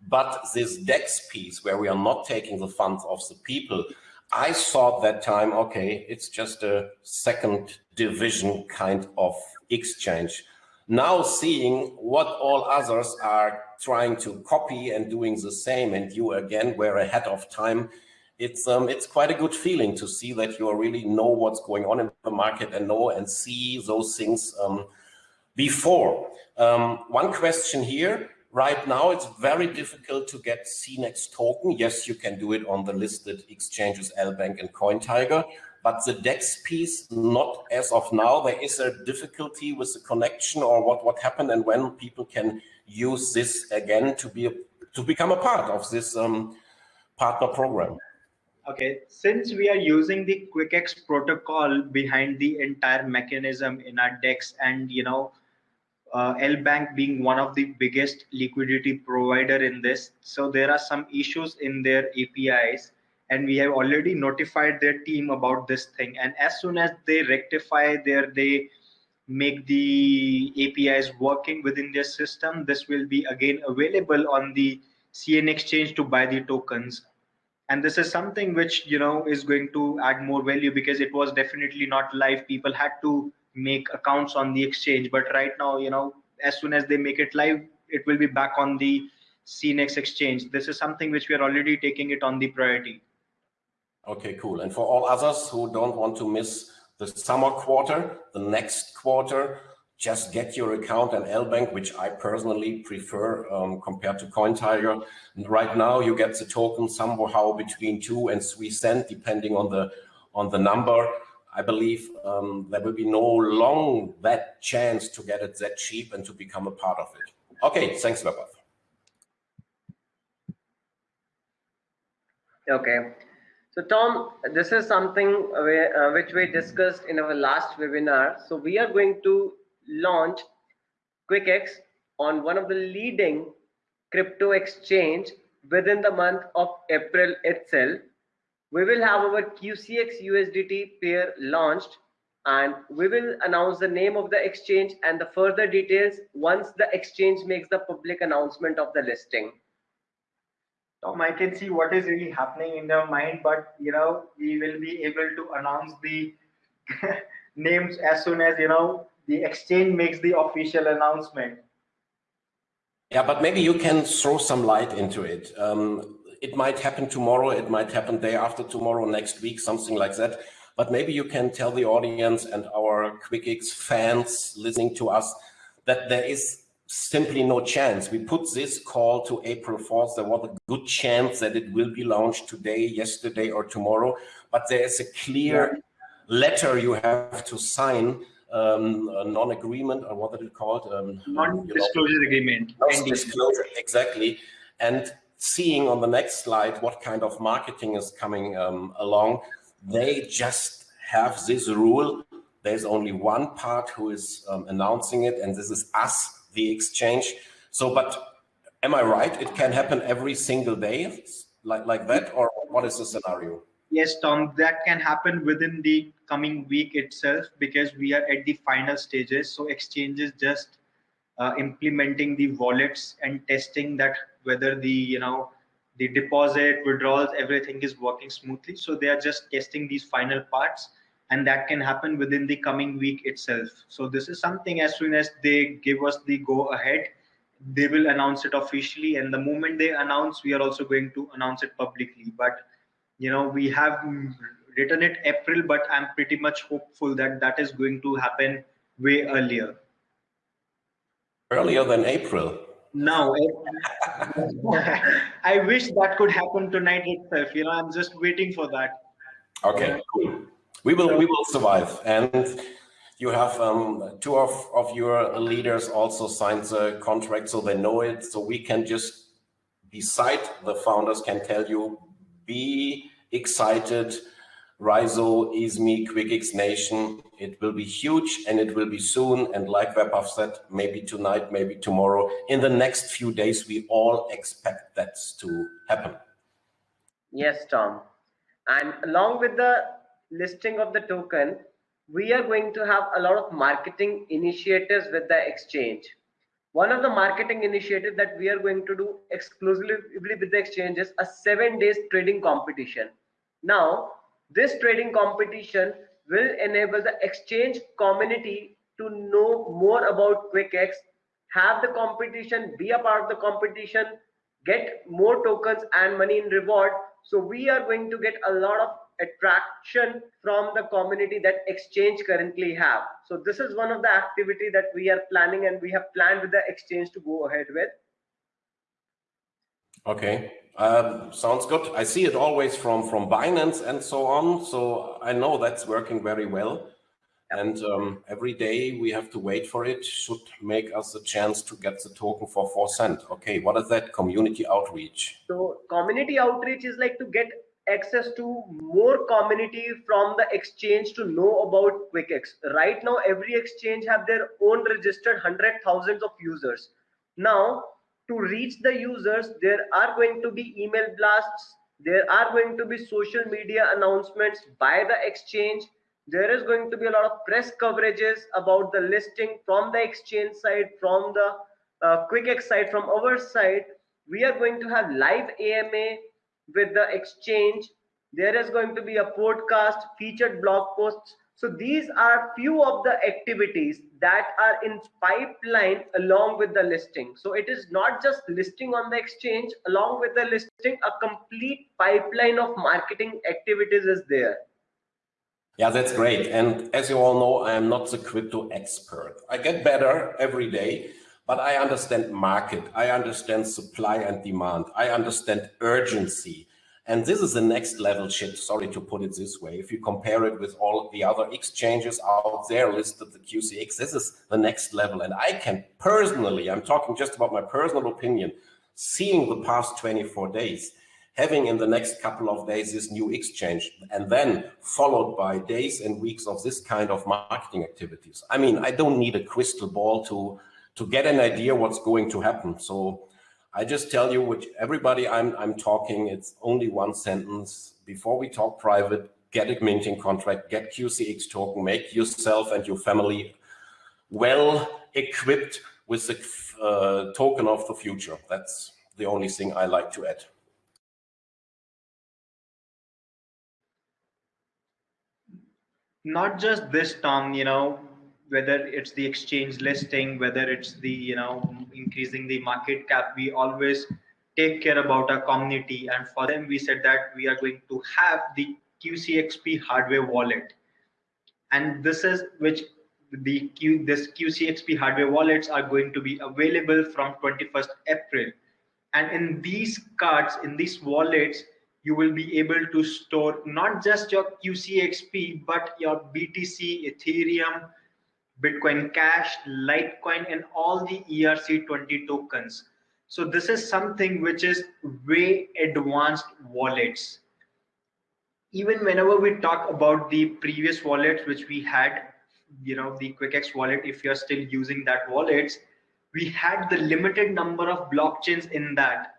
but this DEX piece where we are not taking the funds of the people, I thought that time, okay, it's just a second division kind of exchange. Now seeing what all others are trying to copy and doing the same and you again were ahead of time, it's um, it's quite a good feeling to see that you really know what's going on in the market and know and see those things um, before. Um, one question here, Right now, it's very difficult to get CNEX token. Yes, you can do it on the listed exchanges, LBank and CoinTiger, but the DEX piece, not as of now. There is a difficulty with the connection or what, what happened and when people can use this again to be a, to become a part of this um, partner program. Okay, since we are using the QuickX protocol behind the entire mechanism in our DEX and, you know, uh, Bank being one of the biggest liquidity provider in this. So there are some issues in their APIs and we have already notified their team about this thing. And as soon as they rectify their, they make the APIs working within their system, this will be again available on the CN exchange to buy the tokens. And this is something which, you know, is going to add more value because it was definitely not live. People had to make accounts on the exchange but right now you know as soon as they make it live it will be back on the cnex exchange this is something which we are already taking it on the priority okay cool and for all others who don't want to miss the summer quarter the next quarter just get your account and LBank, which I personally prefer um, compared to CoinTiger. And right now, you get the token somehow between two and three cent, depending on the on the number. I believe um, there will be no long that chance to get it that cheap and to become a part of it. Okay, thanks, Vaibhav. Okay. So Tom, this is something where, uh, which we discussed in our last webinar. So we are going to launch QuickX on one of the leading crypto exchange within the month of April itself. We will have our QCX USDT pair launched and we will announce the name of the exchange and the further details once the exchange makes the public announcement of the listing. Tom, I can see what is really happening in their mind, but you know, we will be able to announce the names as soon as you know the exchange makes the official announcement. Yeah, but maybe you can throw some light into it. Um, it might happen tomorrow, it might happen day after tomorrow, next week, something like that. But maybe you can tell the audience and our QuickX fans listening to us that there is simply no chance. We put this call to April 4th. There was a good chance that it will be launched today, yesterday, or tomorrow. But there is a clear letter you have to sign, um, a non-agreement, or what is it called? Um, Non-disclosure agreement. Non-disclosure, exactly. And seeing on the next slide what kind of marketing is coming um, along, they just have this rule. There's only one part who is um, announcing it, and this is us, the exchange. So, but am I right? It can happen every single day like, like that, or what is the scenario? Yes, Tom, that can happen within the coming week itself because we are at the final stages. So exchanges just uh, implementing the wallets and testing that whether the, you know, the deposit withdrawals everything is working smoothly. So they are just testing these final parts and that can happen within the coming week itself. So this is something as soon as they give us the go ahead they will announce it officially. And the moment they announce we are also going to announce it publicly. But you know we have written it april but i'm pretty much hopeful that that is going to happen way earlier. Earlier than april no i wish that could happen tonight itself. You know i'm just waiting for that. Okay cool. We will we will survive. And you have um, two of, of your leaders also signed the contract so they know it. So we can just beside the founders can tell you be excited Rizo, EaseMe, QuickX Nation. It will be huge and it will be soon. And like Vaibhav said, maybe tonight, maybe tomorrow. In the next few days, we all expect that to happen. Yes, Tom. And along with the listing of the token, we are going to have a lot of marketing initiatives with the exchange. One of the marketing initiatives that we are going to do exclusively with the exchange is a seven days trading competition. Now, this trading competition will enable the exchange community to know more about QuickX, have the competition, be a part of the competition, get more tokens and money in reward. So we are going to get a lot of attraction from the community that exchange currently have. So this is one of the activity that we are planning and we have planned with the exchange to go ahead with. Okay, um, sounds good. I see it always from, from Binance and so on. So I know that's working very well. And um, every day we have to wait for it should make us a chance to get the token for four cent. Okay, what is that community outreach? So community outreach is like to get access to more community from the exchange to know about QuickX. Right now, every exchange have their own registered hundred thousands of users. Now, to reach the users there are going to be email blasts there are going to be social media announcements by the exchange. There is going to be a lot of press coverages about the listing from the exchange side from the uh, QuickX side from our side. We are going to have live ama with the exchange. There is going to be a podcast featured blog posts so these are few of the activities that are in pipeline along with the listing. So it is not just listing on the exchange, along with the listing, a complete pipeline of marketing activities is there. Yeah, that's great. And as you all know, I am not the crypto expert. I get better every day, but I understand market. I understand supply and demand. I understand urgency. And this is the next level shit, sorry to put it this way. If you compare it with all the other exchanges out there listed, the QCX, this is the next level. And I can personally, I'm talking just about my personal opinion, seeing the past 24 days, having in the next couple of days this new exchange, and then followed by days and weeks of this kind of marketing activities. I mean, I don't need a crystal ball to, to get an idea what's going to happen. So I just tell you, which everybody I'm, I'm talking, it's only one sentence. Before we talk private, get a minting contract, get QCX token, make yourself and your family well equipped with the uh, token of the future. That's the only thing I like to add. Not just this, Tom, you know, whether it's the exchange listing, whether it's the, you know, increasing the market cap, we always take care about our community. And for them, we said that we are going to have the QCXP hardware wallet. And this is which the Q, this QCXP hardware wallets are going to be available from 21st April. And in these cards, in these wallets, you will be able to store not just your QCXP, but your BTC, Ethereum, Bitcoin Cash, Litecoin, and all the ERC20 tokens. So this is something which is way advanced wallets. Even whenever we talk about the previous wallets which we had, you know, the QuickX wallet, if you're still using that wallets, we had the limited number of blockchains in that.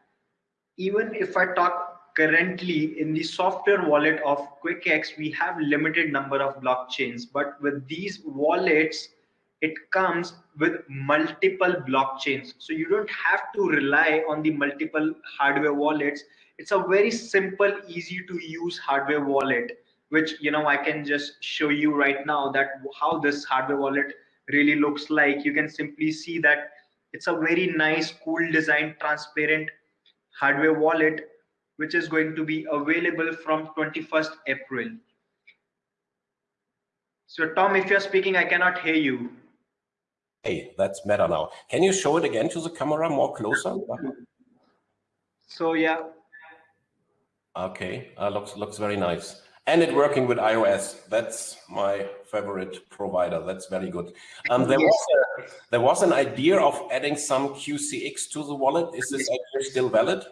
Even if I talk currently in the software wallet of QuickX, we have limited number of blockchains, but with these wallets, it comes with multiple blockchains. So you don't have to rely on the multiple hardware wallets. It's a very simple, easy to use hardware wallet, which, you know, I can just show you right now that how this hardware wallet really looks like. You can simply see that it's a very nice, cool design, transparent hardware wallet, which is going to be available from 21st April. So Tom, if you're speaking, I cannot hear you. Hey, that's better now. Can you show it again to the camera more closer? So yeah. Okay, uh, looks looks very nice and it working with iOS. That's my favorite provider. That's very good. Um, there, was a, there was an idea of adding some QCX to the wallet. Is this idea still valid?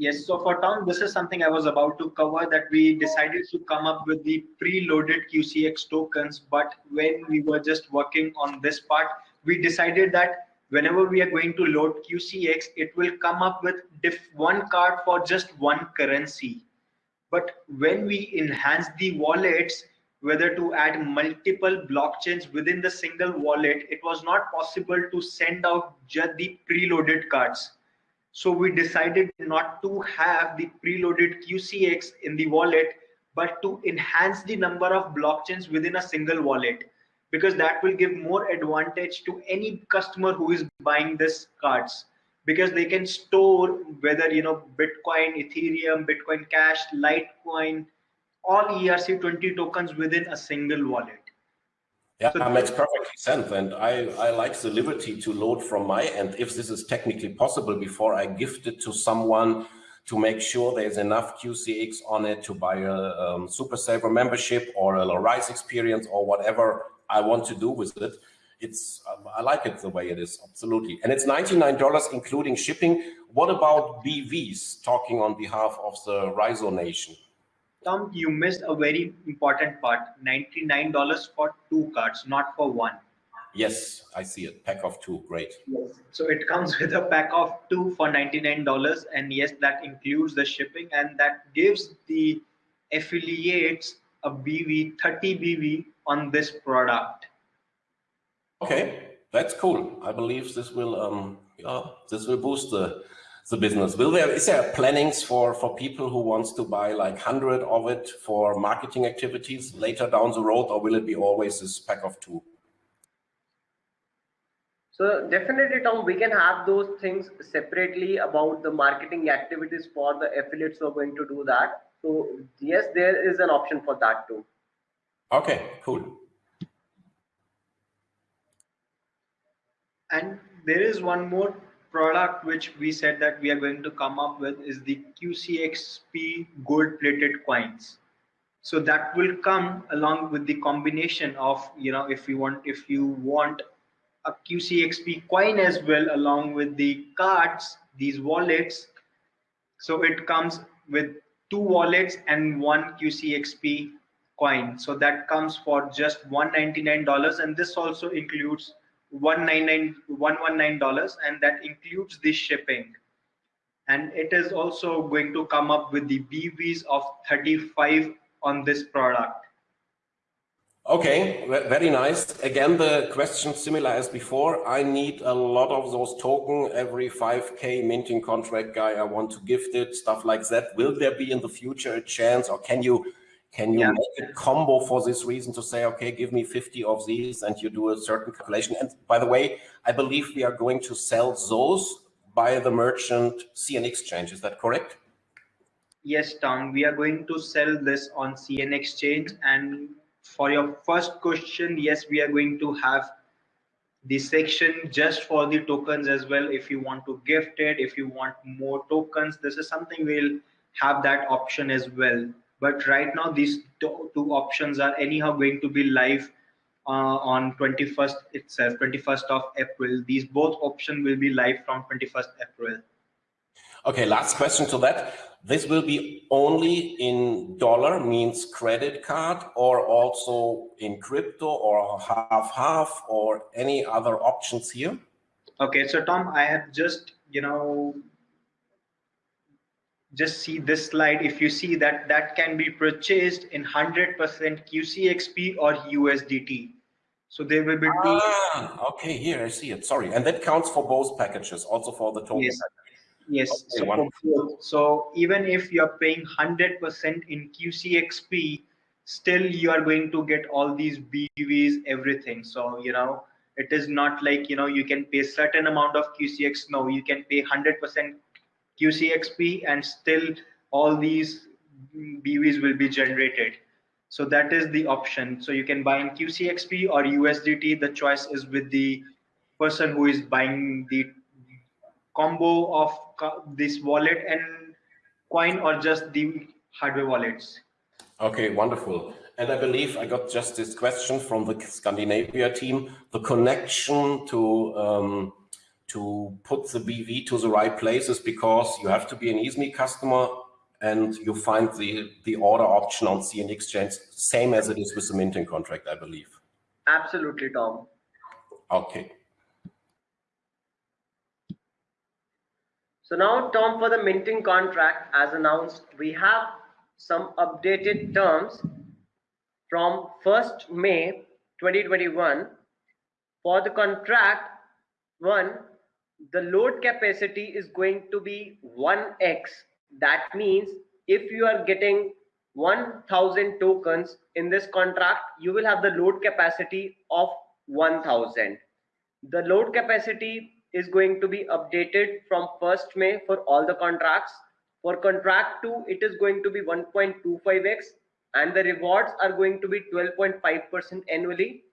Yes, so for Tom, this is something I was about to cover that we decided to come up with the preloaded QCX tokens. But when we were just working on this part, we decided that whenever we are going to load QCX, it will come up with one card for just one currency. But when we enhance the wallets, whether to add multiple blockchains within the single wallet, it was not possible to send out just the preloaded cards. So we decided not to have the preloaded QCX in the wallet, but to enhance the number of blockchains within a single wallet, because that will give more advantage to any customer who is buying this cards. Because they can store whether you know bitcoin ethereum bitcoin cash litecoin all erc20 tokens within a single wallet yeah, that makes perfect sense. And I, I like the liberty to load from my end, if this is technically possible, before I gift it to someone to make sure there's enough QCX on it to buy a um, Super Saver membership or a Rise experience or whatever I want to do with it. It's um, I like it the way it is absolutely. And it's $99 including shipping. What about BVs talking on behalf of the Rizo Nation Tom you missed a very important part. $99 for two cards not for one. Yes I see it pack of two. Great. Yes. So it comes with a pack of two for $99 and yes that includes the shipping and that gives the affiliates a BV 30 BV on this product. Okay, that's cool. I believe this will um yeah, this will boost the the business. Will there is there plannings for for people who wants to buy like hundred of it for marketing activities later down the road, or will it be always this pack of two? So definitely, Tom, we can have those things separately about the marketing activities for the affiliates who are going to do that. So yes, there is an option for that too. Okay, cool. And there is one more product which we said that we are going to come up with is the QCXP gold plated coins. So that will come along with the combination of, you know, if you want, if you want a QCXP coin as well, along with the cards, these wallets. So it comes with two wallets and one QCXP coin. So that comes for just $199. And this also includes $119 and that includes the shipping and it is also going to come up with the BVs of 35 on this product. Okay, very nice. Again, the question similar as before. I need a lot of those token every 5k minting contract guy. I want to gift it, stuff like that. Will there be in the future a chance or can you can you yeah. make a combo for this reason to say, okay, give me 50 of these and you do a certain calculation? And by the way, I believe we are going to sell those by the merchant CN exchange. Is that correct? Yes, Tom, we are going to sell this on CN exchange. And for your first question, yes, we are going to have the section just for the tokens as well. If you want to gift it, if you want more tokens, this is something we'll have that option as well. But right now, these two, two options are anyhow going to be live uh, on 21st itself, 21st of April. These both options will be live from 21st April. Okay, last question to that. This will be only in dollar, means credit card, or also in crypto, or half-half, or any other options here? Okay, so Tom, I have just, you know, just see this slide. If you see that, that can be purchased in 100% QCXP or USDT. So there will be two. Ah, okay, here I see it. Sorry, and that counts for both packages, also for the total. Yes, yes. Okay, so, so, even if you are paying 100% in QCXP, still you are going to get all these BVs, everything. So you know it is not like you know you can pay certain amount of QCX. No, you can pay 100% QCXP, and still all these BVs will be generated. So that is the option. So you can buy in QCXP or USDT. The choice is with the person who is buying the combo of this wallet and coin or just the hardware wallets. Okay, wonderful. And I believe I got just this question from the Scandinavia team, the connection to um, to put the BV to the right places because you have to be an EASME customer and you find the, the order option on CN Exchange, same as it is with the minting contract, I believe. Absolutely, Tom. Okay. So now, Tom, for the minting contract, as announced, we have some updated terms from 1st May 2021. For the contract, one, the load capacity is going to be 1x that means if you are getting 1000 tokens in this contract you will have the load capacity of 1000 the load capacity is going to be updated from 1st may for all the contracts. For contract 2 it is going to be 1.25x and the rewards are going to be 12.5% annually.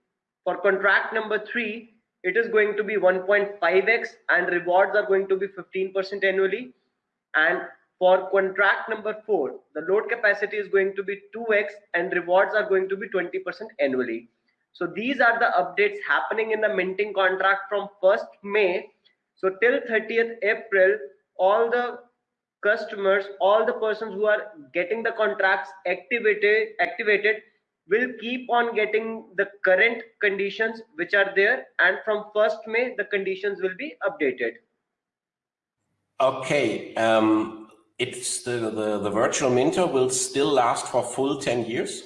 For contract number 3 it is going to be 1.5x and rewards are going to be 15% annually and for contract number four, the load capacity is going to be 2x and rewards are going to be 20% annually. So these are the updates happening in the minting contract from 1st May. So till 30th April, all the customers, all the persons who are getting the contracts activated, activated will keep on getting the current conditions which are there. And from 1st May, the conditions will be updated. Okay. Um, it's the, the, the virtual minter will still last for full 10 years?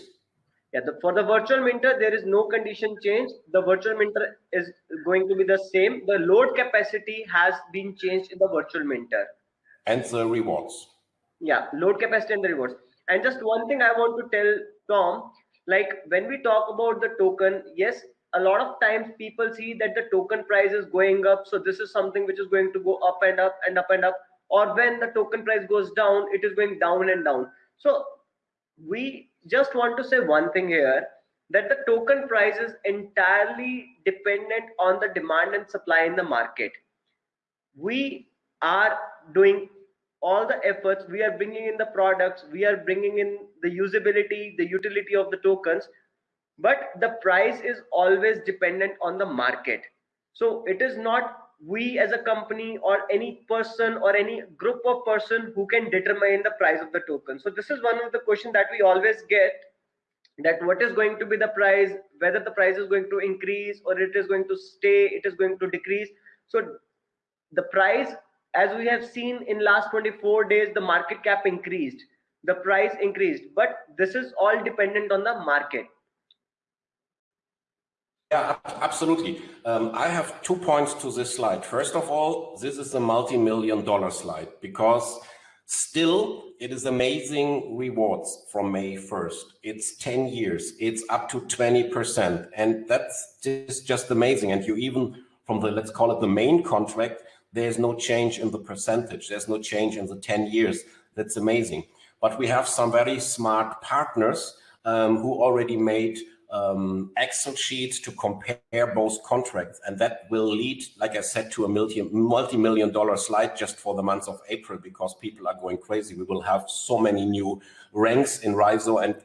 Yeah, the, for the virtual minter, there is no condition change. The virtual minter is going to be the same. The load capacity has been changed in the virtual minter. And the rewards. Yeah, load capacity and the rewards. And just one thing I want to tell Tom, like when we talk about the token, yes, a lot of times people see that the token price is going up. So this is something which is going to go up and up and up and up. Or when the token price goes down it is going down and down. So we just want to say one thing here that the token price is entirely dependent on the demand and supply in the market. We are doing all the efforts we are bringing in the products we are bringing in the usability the utility of the tokens but the price is always dependent on the market. So it is not we as a company or any person or any group of person who can determine the price of the token. So this is one of the question that we always get that what is going to be the price whether the price is going to increase or it is going to stay it is going to decrease. So the price as we have seen in last 24 days the market cap increased the price increased but this is all dependent on the market yeah, absolutely. Um, I have two points to this slide. First of all, this is a multi-million dollar slide because still it is amazing rewards from May 1st. It's 10 years, it's up to 20%. And that's just, just amazing. And you even from the, let's call it the main contract, there's no change in the percentage. There's no change in the 10 years. That's amazing. But we have some very smart partners um, who already made um, Excel sheets to compare both contracts. And that will lead, like I said, to a multi-million dollar slide just for the month of April because people are going crazy. We will have so many new ranks in Rizo and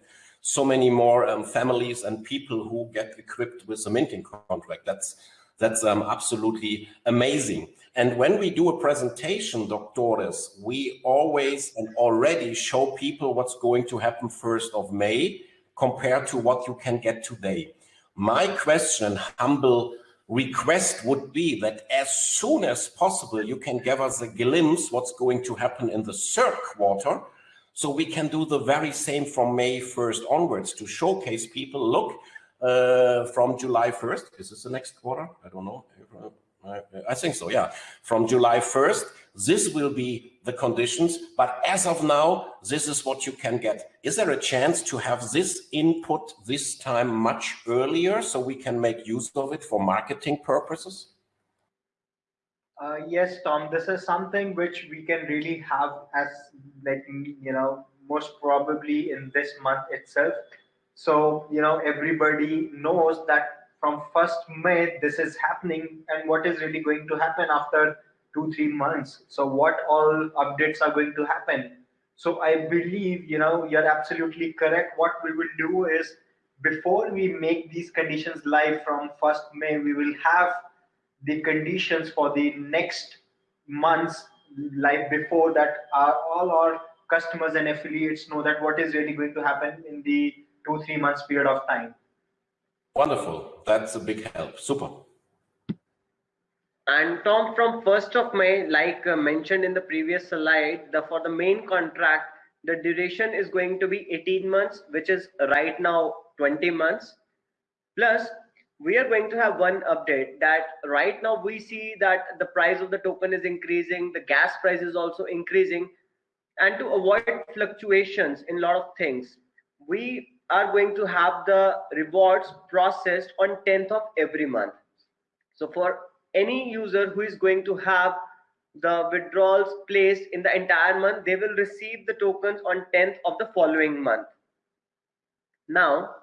so many more um, families and people who get equipped with a minting contract. That's that's um, absolutely amazing. And when we do a presentation, doctores, we always and already show people what's going to happen 1st of May compared to what you can get today. My question, humble request would be that as soon as possible, you can give us a glimpse what's going to happen in the third quarter. So we can do the very same from May 1st onwards to showcase people, look, uh, from July 1st, is this the next quarter? I don't know. I think so, yeah. From July 1st, this will be the conditions, but as of now, this is what you can get. Is there a chance to have this input this time much earlier so we can make use of it for marketing purposes? Uh, yes, Tom, this is something which we can really have as like, you know, most probably in this month itself. So, you know, everybody knows that from 1st May, this is happening and what is really going to happen after two, three months. So what all updates are going to happen. So I believe, you know, you're absolutely correct. What we will do is before we make these conditions live from 1st May, we will have the conditions for the next months live before that are all our customers and affiliates know that what is really going to happen in the two, three months period of time. Wonderful. That's a big help. Super. And Tom, from 1st of May, like uh, mentioned in the previous slide, the for the main contract, the duration is going to be 18 months, which is right now 20 months. Plus, we are going to have one update that right now we see that the price of the token is increasing, the gas price is also increasing. And to avoid fluctuations in a lot of things, we are going to have the rewards processed on 10th of every month. So for any user who is going to have the withdrawals placed in the entire month, they will receive the tokens on 10th of the following month. Now,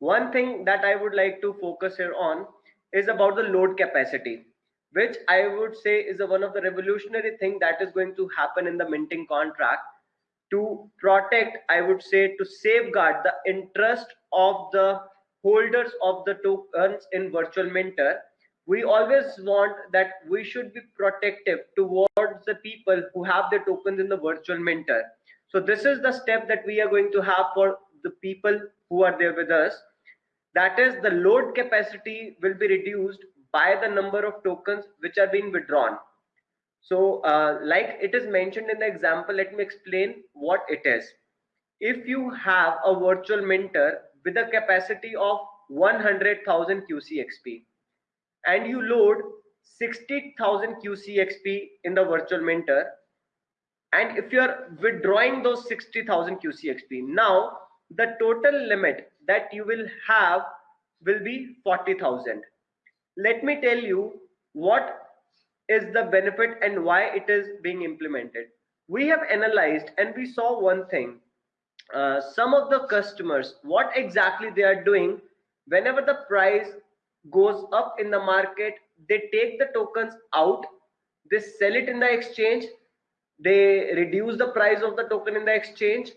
one thing that I would like to focus here on is about the load capacity, which I would say is a, one of the revolutionary thing that is going to happen in the minting contract to protect, I would say, to safeguard the interest of the holders of the tokens in virtual minter We always want that we should be protective towards the people who have the tokens in the virtual minter So this is the step that we are going to have for the people who are there with us. That is the load capacity will be reduced by the number of tokens which are being withdrawn. So uh, like it is mentioned in the example, let me explain what it is. If you have a virtual minter with a capacity of 100,000 QCXP and you load 60,000 QCXP in the virtual minter and if you are withdrawing those 60,000 QCXP, now the total limit that you will have will be 40,000. Let me tell you what is the benefit and why it is being implemented. We have analyzed and we saw one thing. Uh, some of the customers what exactly they are doing whenever the price goes up in the market they take the tokens out they sell it in the exchange they reduce the price of the token in the exchange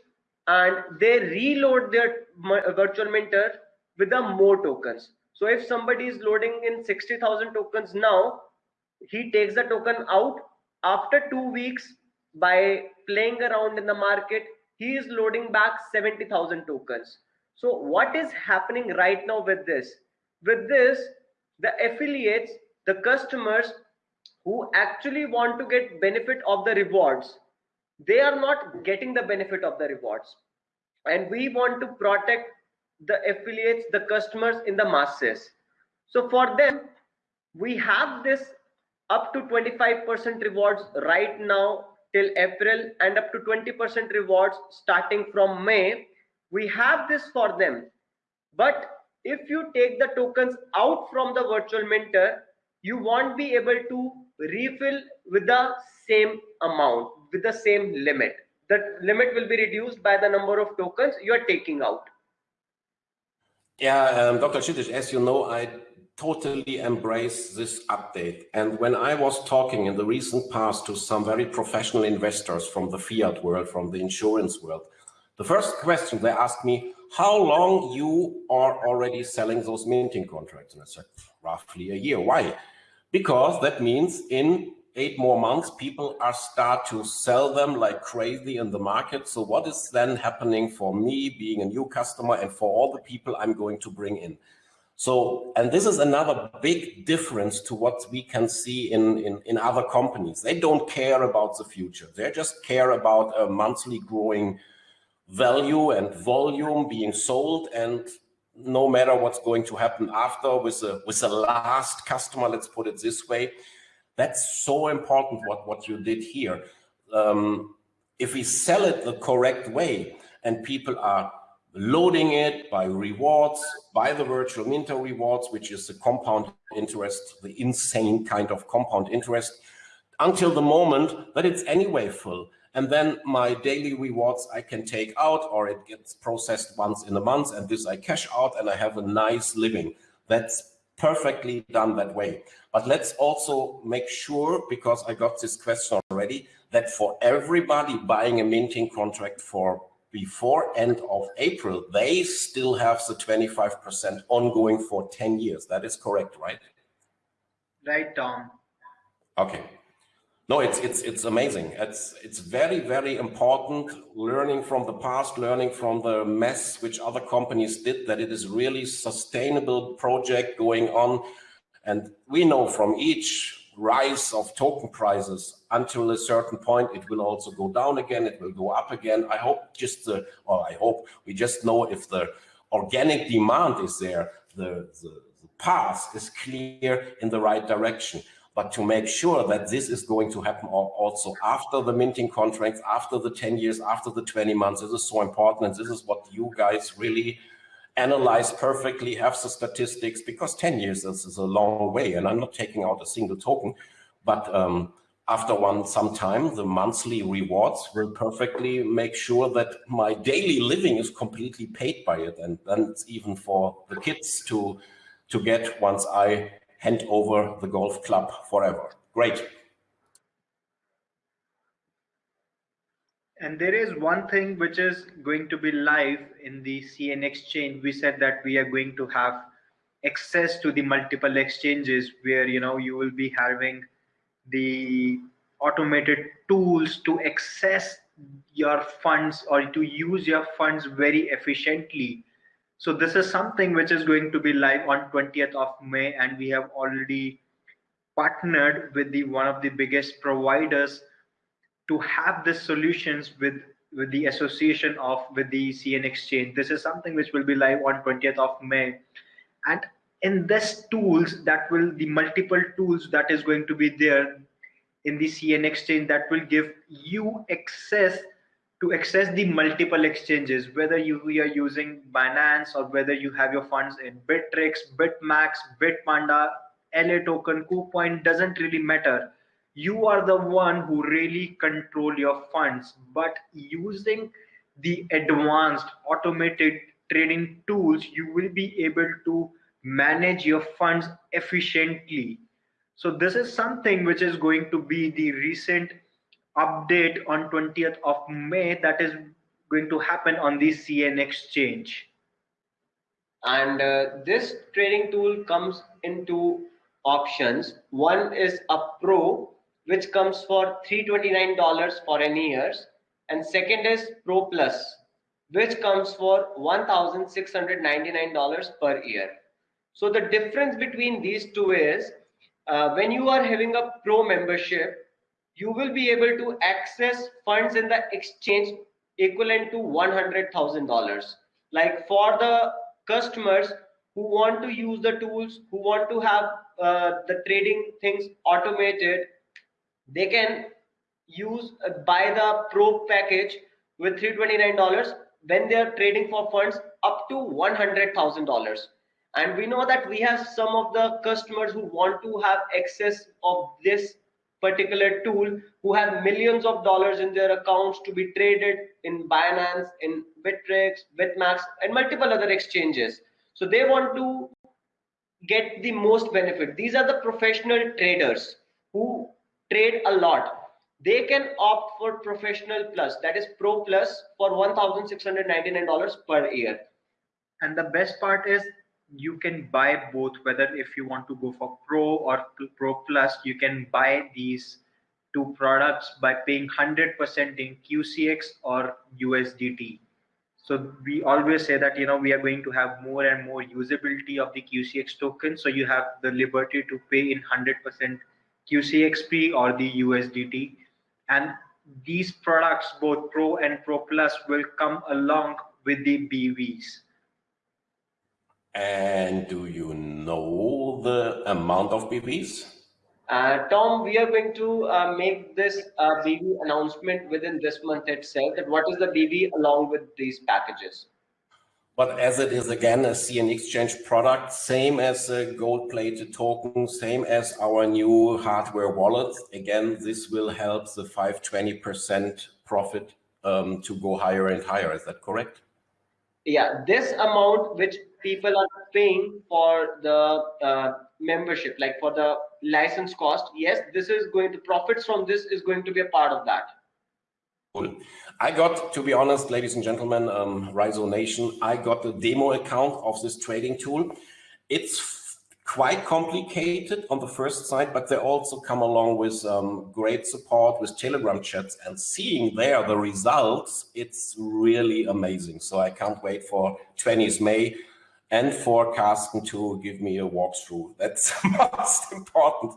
and they reload their virtual minter with the more tokens. So if somebody is loading in 60000 tokens now he takes the token out after two weeks by playing around in the market. He is loading back 70000 tokens. So what is happening right now with this? With this the affiliates the customers who actually want to get benefit of the rewards they are not getting the benefit of the rewards. And we want to protect the affiliates the customers in the masses. So for them we have this up to 25% rewards right now till April and up to 20% rewards starting from May. We have this for them. But if you take the tokens out from the virtual minter, you won't be able to refill with the same amount, with the same limit. The limit will be reduced by the number of tokens you are taking out. Yeah, um, Dr. Kshitij, as you know, I totally embrace this update. And when I was talking in the recent past to some very professional investors from the fiat world, from the insurance world, the first question they asked me, how long you are already selling those minting contracts? And I said, roughly a year. Why? Because that means in eight more months, people are start to sell them like crazy in the market. So what is then happening for me being a new customer and for all the people I'm going to bring in? So, and this is another big difference to what we can see in, in, in other companies. They don't care about the future. They just care about a monthly growing value and volume being sold and no matter what's going to happen after with a with the last customer let's put it this way that's so important what what you did here um, if we sell it the correct way and people are loading it by rewards, by the virtual minter rewards, which is the compound interest, the insane kind of compound interest, until the moment that it's anyway full. And then my daily rewards I can take out or it gets processed once in a month and this I cash out and I have a nice living. That's perfectly done that way. But let's also make sure, because I got this question already, that for everybody buying a minting contract for before end of April, they still have the 25% ongoing for 10 years. That is correct, right? Right, Tom. Okay. No, it's it's it's amazing. It's it's very very important learning from the past, learning from the mess which other companies did. That it is really sustainable project going on, and we know from each rise of token prices until a certain point it will also go down again it will go up again. I hope just the or i hope we just know if the organic demand is there the, the, the path is clear in the right direction. But to make sure that this is going to happen also after the minting contracts after the 10 years after the 20 months this is so important and this is what you guys really analyze perfectly, have the statistics, because 10 years is, a long way, and I'm not taking out a single token, but um, after one some time, the monthly rewards will perfectly make sure that my daily living is completely paid by it, and then it's even for the kids to to get once I hand over the golf club forever. Great. And there is one thing which is going to be live in the CN exchange. We said that we are going to have access to the multiple exchanges where you know you will be having the automated tools to access your funds or to use your funds very efficiently. So this is something which is going to be live on 20th of May and we have already partnered with the one of the biggest providers to have the solutions with with the association of with the CN exchange. This is something which will be live on 20th of May. And in this tools that will the multiple tools that is going to be there in the CN exchange that will give you access to access the multiple exchanges, whether you are using Binance or whether you have your funds in Bittrex, Bitmax, Bitpanda, LATOKEN, KuCoin, doesn't really matter you are the one who really control your funds but using the advanced automated trading tools you will be able to manage your funds efficiently. So this is something which is going to be the recent update on 20th of may that is going to happen on the cn exchange. And uh, this trading tool comes into options. One is a pro which comes for $329 for any years. And second is Pro Plus, which comes for $1,699 per year. So the difference between these two is uh, when you are having a pro membership, you will be able to access funds in the exchange equivalent to $100,000. Like for the customers who want to use the tools, who want to have uh, the trading things automated, they can use uh, buy the pro package with $329 when they are trading for funds up to $100,000 and we know that we have some of the customers who want to have access of this particular tool who have millions of dollars in their accounts to be traded in Binance, in Bittrex, Bitmax, and multiple other exchanges. So they want to get the most benefit. These are the professional traders who trade a lot. They can opt for professional plus, that is pro plus for $1,699 per year. And the best part is you can buy both whether if you want to go for pro or pro plus you can buy these two products by paying 100% in qcx or usdt so we always say that you know we are going to have more and more usability of the qcx token so you have the liberty to pay in 100% qcxp or the usdt and these products both pro and pro plus will come along with the bvs and do you know the amount of BVs? Uh, Tom, we are going to uh, make this uh, BV announcement within this month itself. That what is the BV along with these packages? But as it is again a CN Exchange product, same as a gold-plated token, same as our new hardware wallet. Again, this will help the 520% profit um, to go higher and higher. Is that correct? Yeah, this amount which people are paying for the uh, membership, like for the license cost, yes, this is going to profits from this is going to be a part of that. Cool. I got, to be honest, ladies and gentlemen, um, Rizo Nation, I got the demo account of this trading tool. It's quite complicated on the first side, but they also come along with um, great support with Telegram chats and seeing there the results, it's really amazing. So I can't wait for 20th May and for Carsten to give me a walkthrough. That's most important.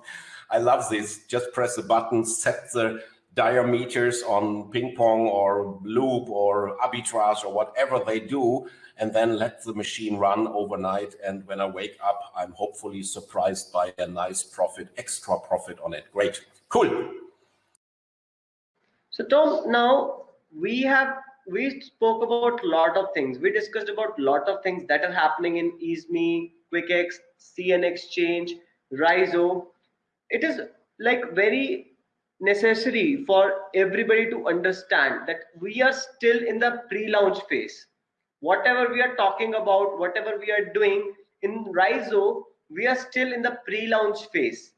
I love this. Just press a button, set the diameters on ping pong or loop or arbitrage or whatever they do, and then let the machine run overnight. And when I wake up, I'm hopefully surprised by a nice profit, extra profit on it. Great. Cool. So Tom, now we have we spoke about a lot of things. We discussed about a lot of things that are happening in EaseMe, QuickX, CN Exchange, Rizo. It is like very necessary for everybody to understand that we are still in the pre-launch phase. Whatever we are talking about, whatever we are doing in Rizo, we are still in the pre-launch phase.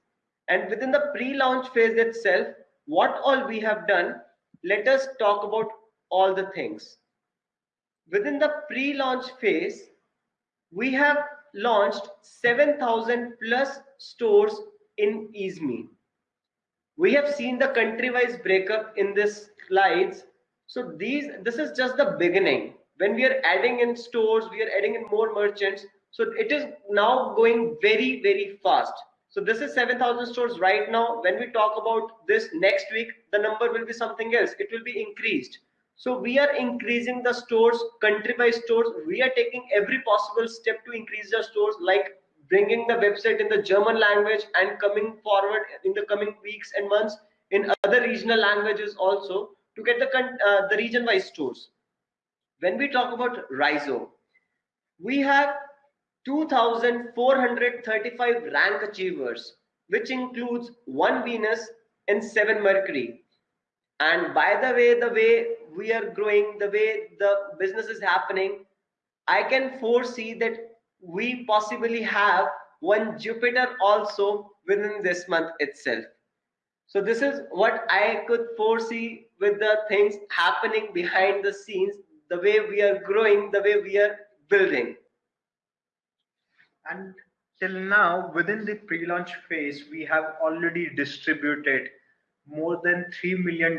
And within the pre-launch phase itself, what all we have done, let us talk about all the things. Within the pre-launch phase, we have launched 7,000 plus stores in EaseMe. We have seen the country-wise breakup in this slides. So these, this is just the beginning. When we are adding in stores, we are adding in more merchants. So it is now going very, very fast. So this is 7,000 stores right now. When we talk about this next week, the number will be something else. It will be increased. So we are increasing the stores, country by stores. We are taking every possible step to increase the stores, like bringing the website in the German language and coming forward in the coming weeks and months in other regional languages also to get the uh, the region-wise stores. When we talk about Rizo, we have 2,435 rank achievers, which includes one Venus and seven Mercury. And by the way, the way we are growing, the way the business is happening, I can foresee that we possibly have one Jupiter also within this month itself. So this is what I could foresee with the things happening behind the scenes, the way we are growing, the way we are building. And till now, within the pre-launch phase, we have already distributed more than $3 million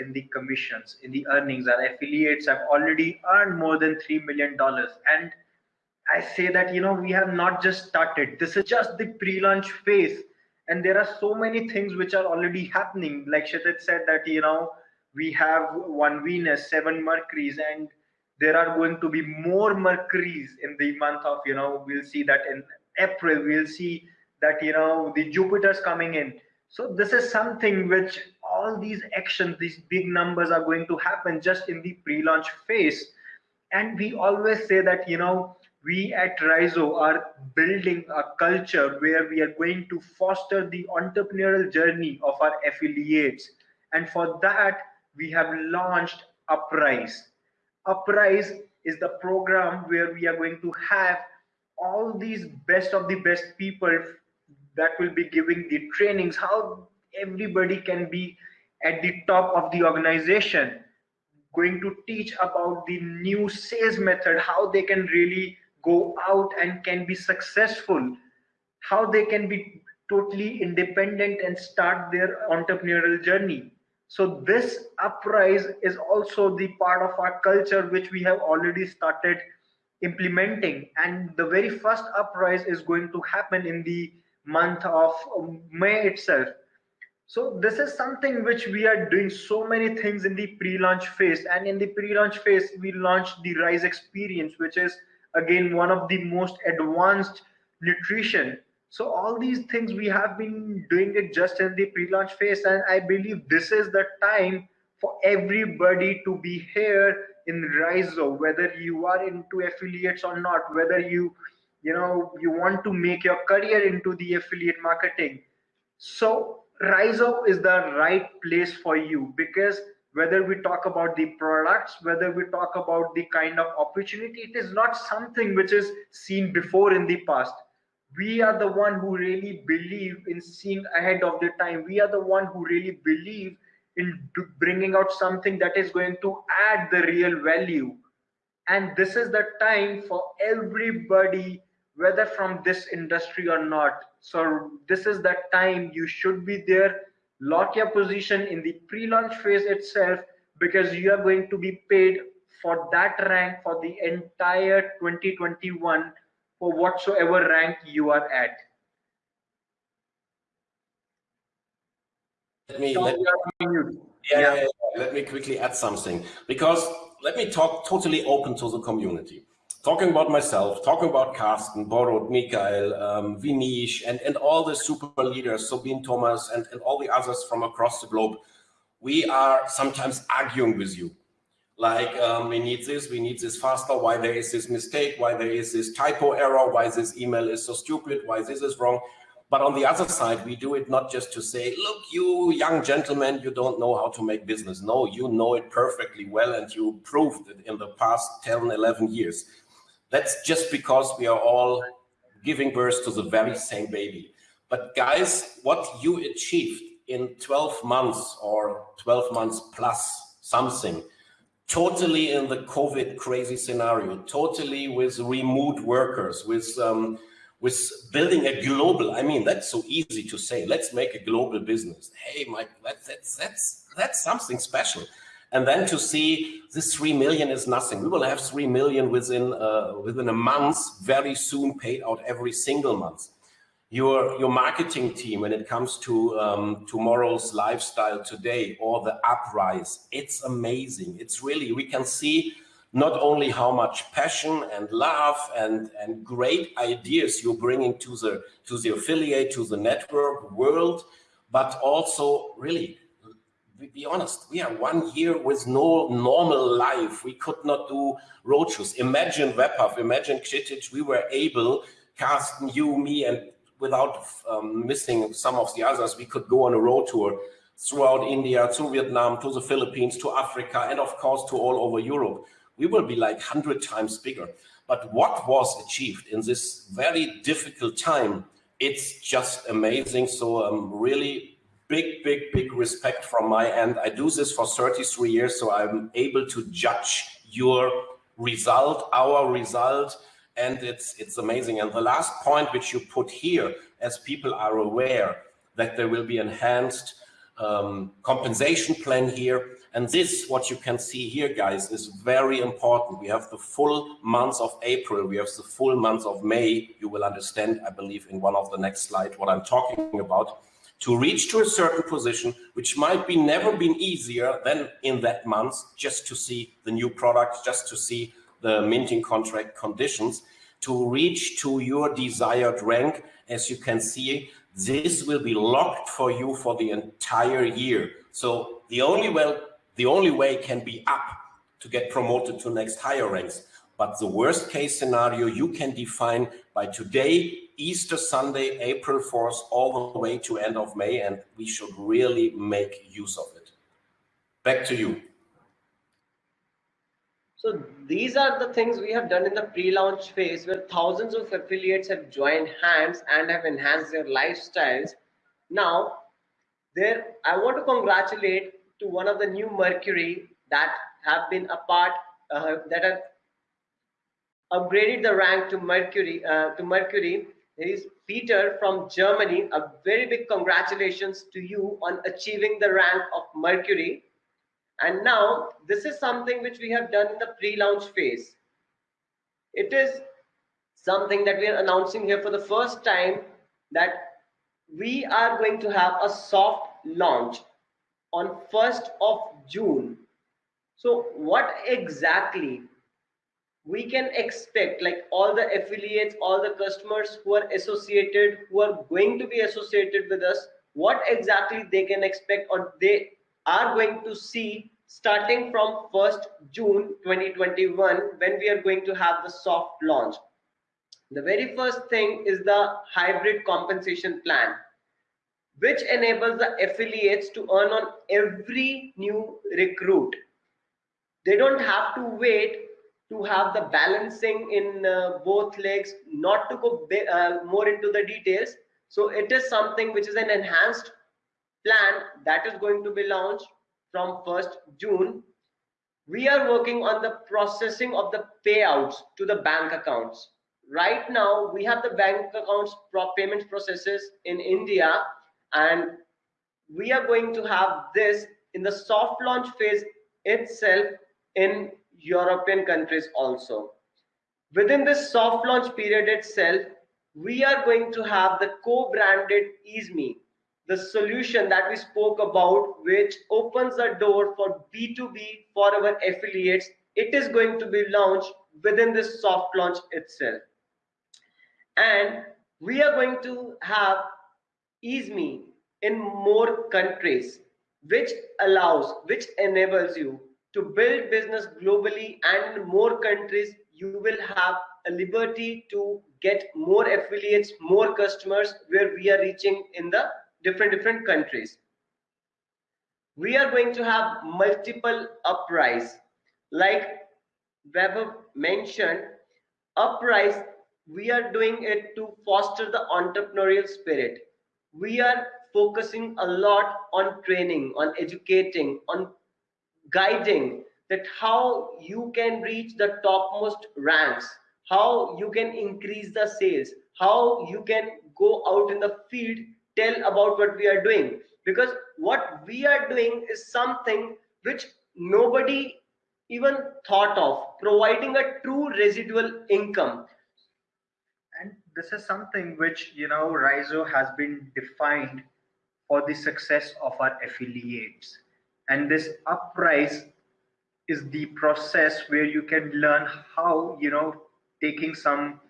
in the commissions, in the earnings. Our affiliates have already earned more than $3 million. And I say that, you know, we have not just started. This is just the pre-launch phase. and there are so many things which are already happening like Kshitij said that you know we have one venus seven mercuries and there are going to be more mercuries in the month of you know we'll see that in april we'll see that you know the jupiter's coming in so this is something which all these actions these big numbers are going to happen just in the pre-launch phase and we always say that you know we at Rizo are building a culture where we are going to foster the entrepreneurial journey of our affiliates. And for that, we have launched Uprise. Uprise is the program where we are going to have all these best of the best people that will be giving the trainings, how everybody can be at the top of the organization, going to teach about the new sales method, how they can really go out and can be successful, how they can be totally independent and start their entrepreneurial journey. So this uprise is also the part of our culture which we have already started implementing. And the very first uprise is going to happen in the month of May itself. So this is something which we are doing so many things in the pre-launch phase. And in the pre-launch phase, we launched the Rise Experience, which is again one of the most advanced nutrition so all these things we have been doing it just in the pre-launch phase and i believe this is the time for everybody to be here in Rizo, whether you are into affiliates or not, whether you, you know, you want to make your career into the affiliate marketing. So Rizo is the right place for you because whether we talk about the products, whether we talk about the kind of opportunity, it is not something which is seen before in the past. We are the one who really believe in seeing ahead of the time. We are the one who really believe in bringing out something that is going to add the real value. And this is the time for everybody whether from this industry or not. So this is the time you should be there lock your position in the pre-launch phase itself because you are going to be paid for that rank for the entire 2021 for whatsoever rank you are at. Let me, let me, yeah, yeah. Yeah, let me quickly add something because let me talk totally open to the community. Talking about myself, talking about Carsten, Borut, Mikael, um, Vinish, and, and all the super leaders, Sabine Thomas, and, and all the others from across the globe, we are sometimes arguing with you like um, we need this, we need this faster, why there is this mistake, why there is this typo error, why this email is so stupid, why this is wrong. But on the other side, we do it not just to say, look, you young gentlemen, you don't know how to make business. No, you know it perfectly well and you proved it in the past 10, 11 years. That's just because we are all giving birth to the very same baby. But guys, what you achieved in 12 months or 12 months plus something, totally in the COVID crazy scenario, totally with remote workers, with um, with building a global. I mean, that's so easy to say. Let's make a global business. Hey, Mike, that's that's that's that's something special. And then to see this three million is nothing. We will have three million within uh, within a month, very soon, paid out every single month your your marketing team when it comes to um, tomorrow's lifestyle today or the uprise it's amazing it's really we can see not only how much passion and love and and great ideas you're bringing to the to the affiliate to the network world but also really be honest we are one year with no normal life we could not do roadshows imagine Vaibhav imagine Kshitij, we were able Carsten, you, me, and without um, missing some of the others, we could go on a road tour throughout India, to Vietnam, to the Philippines, to Africa, and of course to all over Europe. We will be like 100 times bigger. But what was achieved in this very difficult time, it's just amazing. So I'm really big, big, big respect from my end. I do this for 33 years, so I'm able to judge your result, our result, and it's it's amazing. And the last point which you put here, as people are aware that there will be enhanced um, compensation plan here. And this, what you can see here, guys, is very important. We have the full month of April. We have the full month of May. You will understand, I believe, in one of the next slides what I'm talking about. To reach to a certain position, which might be never been easier than in that month, just to see the new product, just to see the minting contract conditions, to reach to your desired rank. As you can see, this will be locked for you for the entire year. So the only way the only way can be up to get promoted to next higher ranks. But the worst case scenario you can define by today, Easter Sunday, April 4th, all the way to end of May, and we should really make use of it. Back to you. So these are the things we have done in the pre-launch phase where thousands of affiliates have joined hands and have enhanced their lifestyles. Now, there I want to congratulate to one of the new Mercury that have been a part uh, that have upgraded the rank to Mercury uh, to Mercury. There is Peter from Germany. A very big congratulations to you on achieving the rank of Mercury. And now this is something which we have done in the pre-launch phase. It is something that we are announcing here for the first time that we are going to have a soft launch on 1st of June. So what exactly we can expect like all the affiliates, all the customers who are associated, who are going to be associated with us, what exactly they can expect or they are going to see starting from 1st June 2021 when we are going to have the soft launch. The very first thing is the hybrid compensation plan which enables the affiliates to earn on every new recruit. They don't have to wait to have the balancing in uh, both legs, not to go uh, more into the details. So it is something which is an enhanced plan that is going to be launched from 1st June. We are working on the processing of the payouts to the bank accounts. Right now, we have the bank accounts payment processes in India and we are going to have this in the soft launch phase itself in European countries also. Within this soft launch period itself, we are going to have the co-branded EaseMe, the solution that we spoke about, which opens the door for B2B for our affiliates. It is going to be launched within this soft launch itself. And we are going to have EaseMe in more countries, which allows, which enables you to build business globally and in more countries, you will have a liberty to get more affiliates, more customers where we are reaching in the different, different countries. We are going to have multiple uprise. Like Vaibhav mentioned, uprise, we are doing it to foster the entrepreneurial spirit we are focusing a lot on training, on educating, on guiding that how you can reach the topmost ranks, how you can increase the sales, how you can go out in the field, tell about what we are doing. Because what we are doing is something which nobody even thought of, providing a true residual income And this is something which you know rizo has been defined for the success of our affiliates and this uprise is the process where you can learn how you know taking some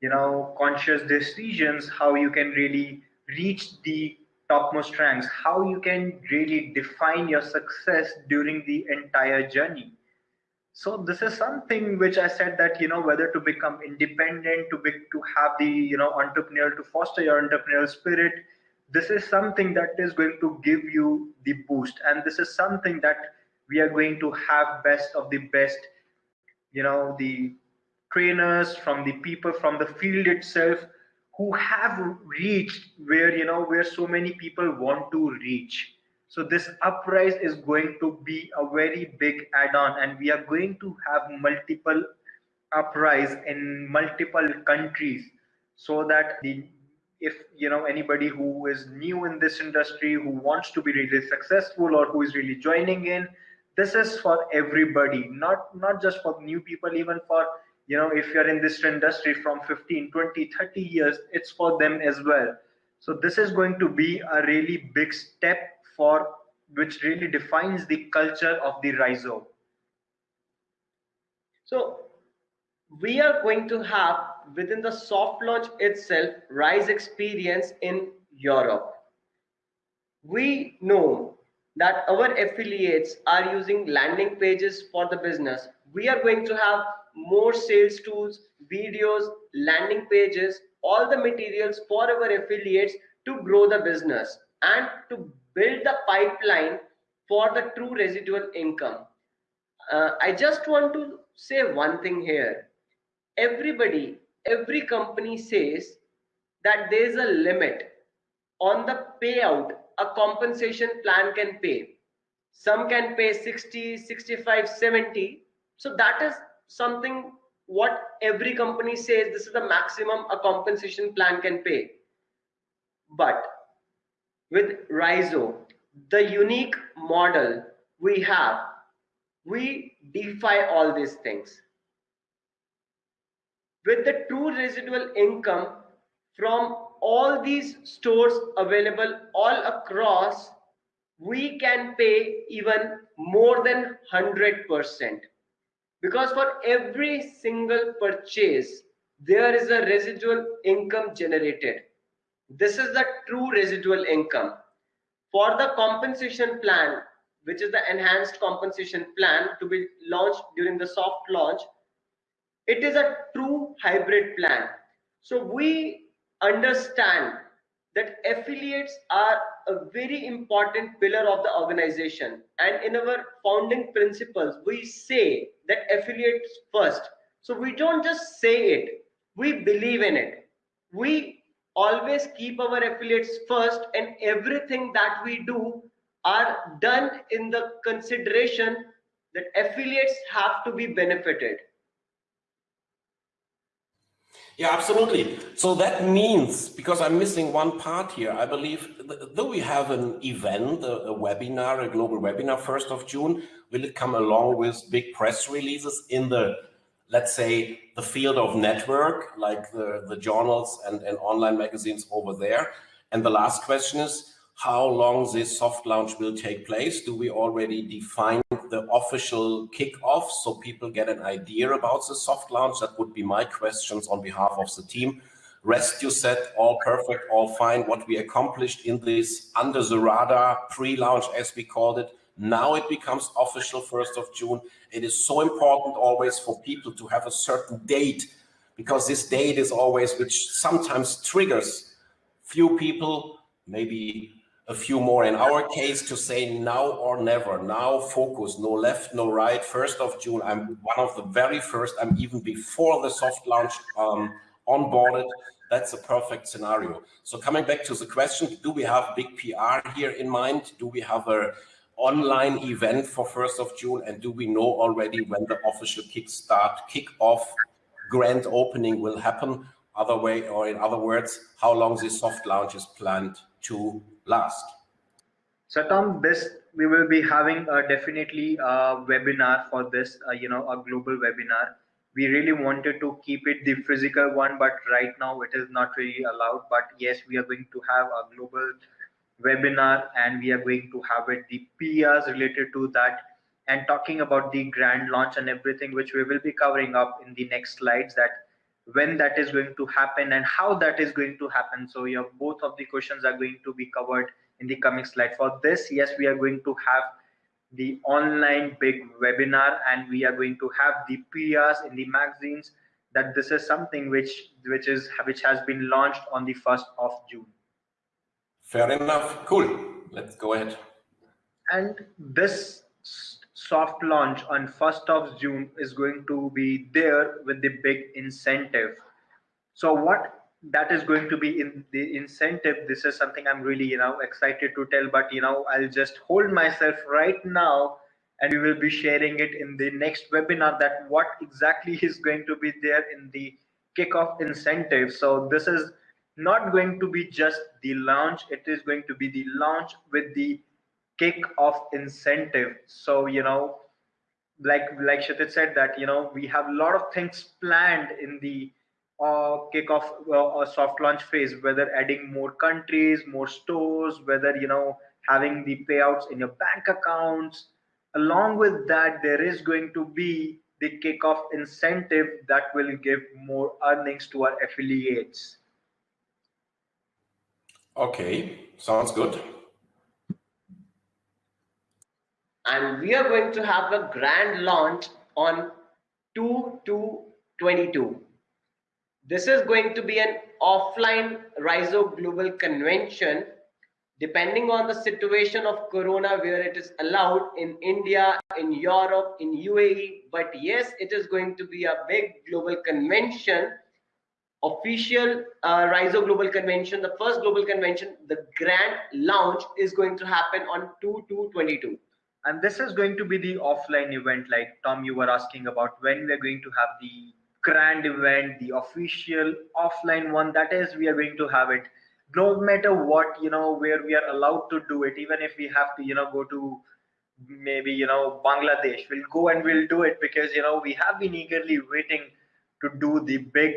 you know conscious decisions how you can really reach the topmost ranks how you can really define your success during the entire journey. So this is something which i said that you know whether to become independent to be to have the you know entrepreneurial to foster your entrepreneurial spirit this is something that is going to give you the boost. And this is something that we are going to have best of the best you know the trainers from the people from the field itself who have reached where you know where so many people want to reach. So this uprise is going to be a very big add-on and we are going to have multiple uprise in multiple countries so that the if you know anybody who is new in this industry who wants to be really successful or who is really joining in this is for everybody not not just for new people even for you know if you're in this industry from 15 20 30 years it's for them as well so this is going to be a really big step for which really defines the culture of the Rizo. So we are going to have within the soft launch itself rise experience in europe. We know that our affiliates are using landing pages for the business. We are going to have more sales tools videos landing pages all the materials for our affiliates to grow the business and to build the pipeline for the true residual income. Uh, i just want to say one thing here. Everybody, every company says that there is a limit on the payout a compensation plan can pay. Some can pay 60, 65, 70. So that is something what every company says this is the maximum a compensation plan can pay. But with Rizo, the unique model we have, we defy all these things with the true residual income from all these stores available all across, we can pay even more than 100%. Because for every single purchase, there is a residual income generated. This is the true residual income. For the compensation plan, which is the enhanced compensation plan to be launched during the soft launch, it is a true hybrid plan. So we understand that affiliates are a very important pillar of the organization. And in our founding principles, we say that affiliates first. So we don't just say it, we believe in it. We always keep our affiliates first and everything that we do are done in the consideration that affiliates have to be benefited yeah, absolutely. So that means, because I'm missing one part here, I believe, though we have an event, a, a, webinar, a global webinar, 1st of June, will it come along with big press releases in the, let's say, the field of network, like the, the journals and, and online magazines over there? And the last question is, how long this soft launch will take place? Do we already define the official kickoff so people get an idea about the soft launch? That would be my questions on behalf of the team. Rest you said, all perfect, all fine. What we accomplished in this under the radar pre-launch, as we called it, now it becomes official 1st of June. It is so important always for people to have a certain date because this date is always which sometimes triggers few people, maybe a few more in our case to say now or never, now focus, no left, no right. First of June, I'm one of the very first, I'm even before the soft launch um, onboarded. That's a perfect scenario. So coming back to the question, do we have big PR here in mind? Do we have a online event for 1st of June? And do we know already when the official kickstart, kickoff, grand opening will happen? Other way, or in other words, how long this soft launch is planned to last? So Tom, this we will be having a definitely a webinar for this, uh, you know, a global webinar. We really wanted to keep it the physical one, but right now it is not really allowed. But yes, we are going to have a global webinar and we are going to have it the PRs related to that and talking about the grand launch and everything, which we will be covering up in the next slides that when that is going to happen and how that is going to happen. So your both of the questions are going to be covered in the coming slide. For this, yes, we are going to have the online big webinar and we are going to have the PRs in the magazines that this is something which which is which has been launched on the 1st of June. Fair enough. Cool. Let's go ahead. And this soft launch on 1st of June is going to be there with the big incentive. So what that is going to be in the incentive, this is something I'm really, you know, excited to tell, but you know, I'll just hold myself right now and we will be sharing it in the next webinar that what exactly is going to be there in the kickoff incentive. So this is not going to be just the launch it is going to be the launch with the kick off incentive. So you know like like Kshitij said that you know we have a lot of things planned in the uh, kickoff uh, soft launch phase whether adding more countries more stores whether you know having the payouts in your bank accounts. Along with that there is going to be the kickoff incentive that will give more earnings to our affiliates. Okay sounds good and we are going to have a grand launch on 2 to 22 this is going to be an offline Rizo Global Convention depending on the situation of corona where it is allowed in india in europe in uae but yes it is going to be a big global convention official uh, Rizo Global Convention, the first global convention, the grand launch is going to happen on 2 to 22 and this is going to be the offline event like tom you were asking about when we're going to have the grand event the official offline one that is we are going to have it. No matter what you know where we are allowed to do it even if we have to you know go to maybe you know bangladesh we'll go and we'll do it because you know we have been eagerly waiting to do the big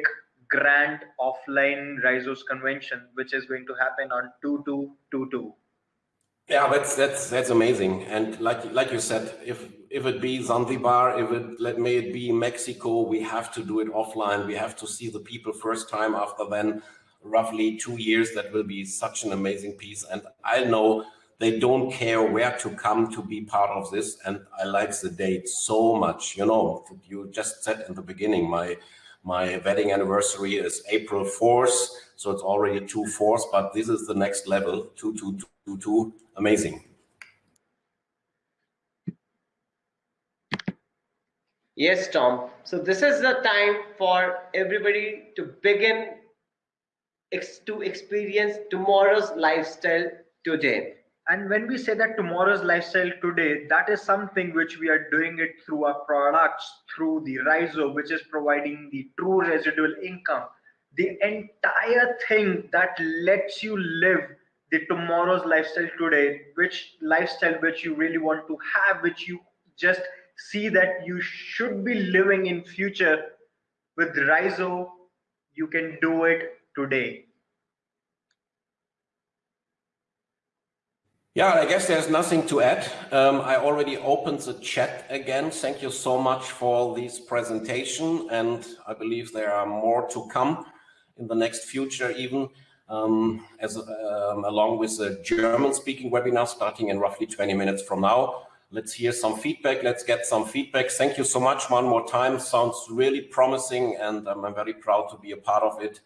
grand offline Rizo's convention which is going to happen on 2222 yeah, that's that's that's amazing. And like like you said, if if it be Zanzibar, if it let may it be Mexico, we have to do it offline. We have to see the people first time. After then, roughly two years, that will be such an amazing piece. And I know they don't care where to come to be part of this. And I like the date so much. You know, you just said in the beginning, my my wedding anniversary is April 4th, so it's already two fourths, but this is the next level, two, two, two, two, amazing. Yes, Tom. So this is the time for everybody to begin ex to experience tomorrow's lifestyle today. And when we say that tomorrow's lifestyle today, that is something which we are doing it through our products, through the Rizo, which is providing the true residual income. The entire thing that lets you live the tomorrow's lifestyle today which lifestyle which you really want to have which you just see that you should be living in future with Rizo you can do it today Yeah, I guess there's nothing to add. Um, I already opened the chat again. Thank you so much for this presentation. And I believe there are more to come in the next future even um, as um, along with a German-speaking webinar starting in roughly 20 minutes from now. Let's hear some feedback. Let's get some feedback. Thank you so much one more time. Sounds really promising and I'm very proud to be a part of it.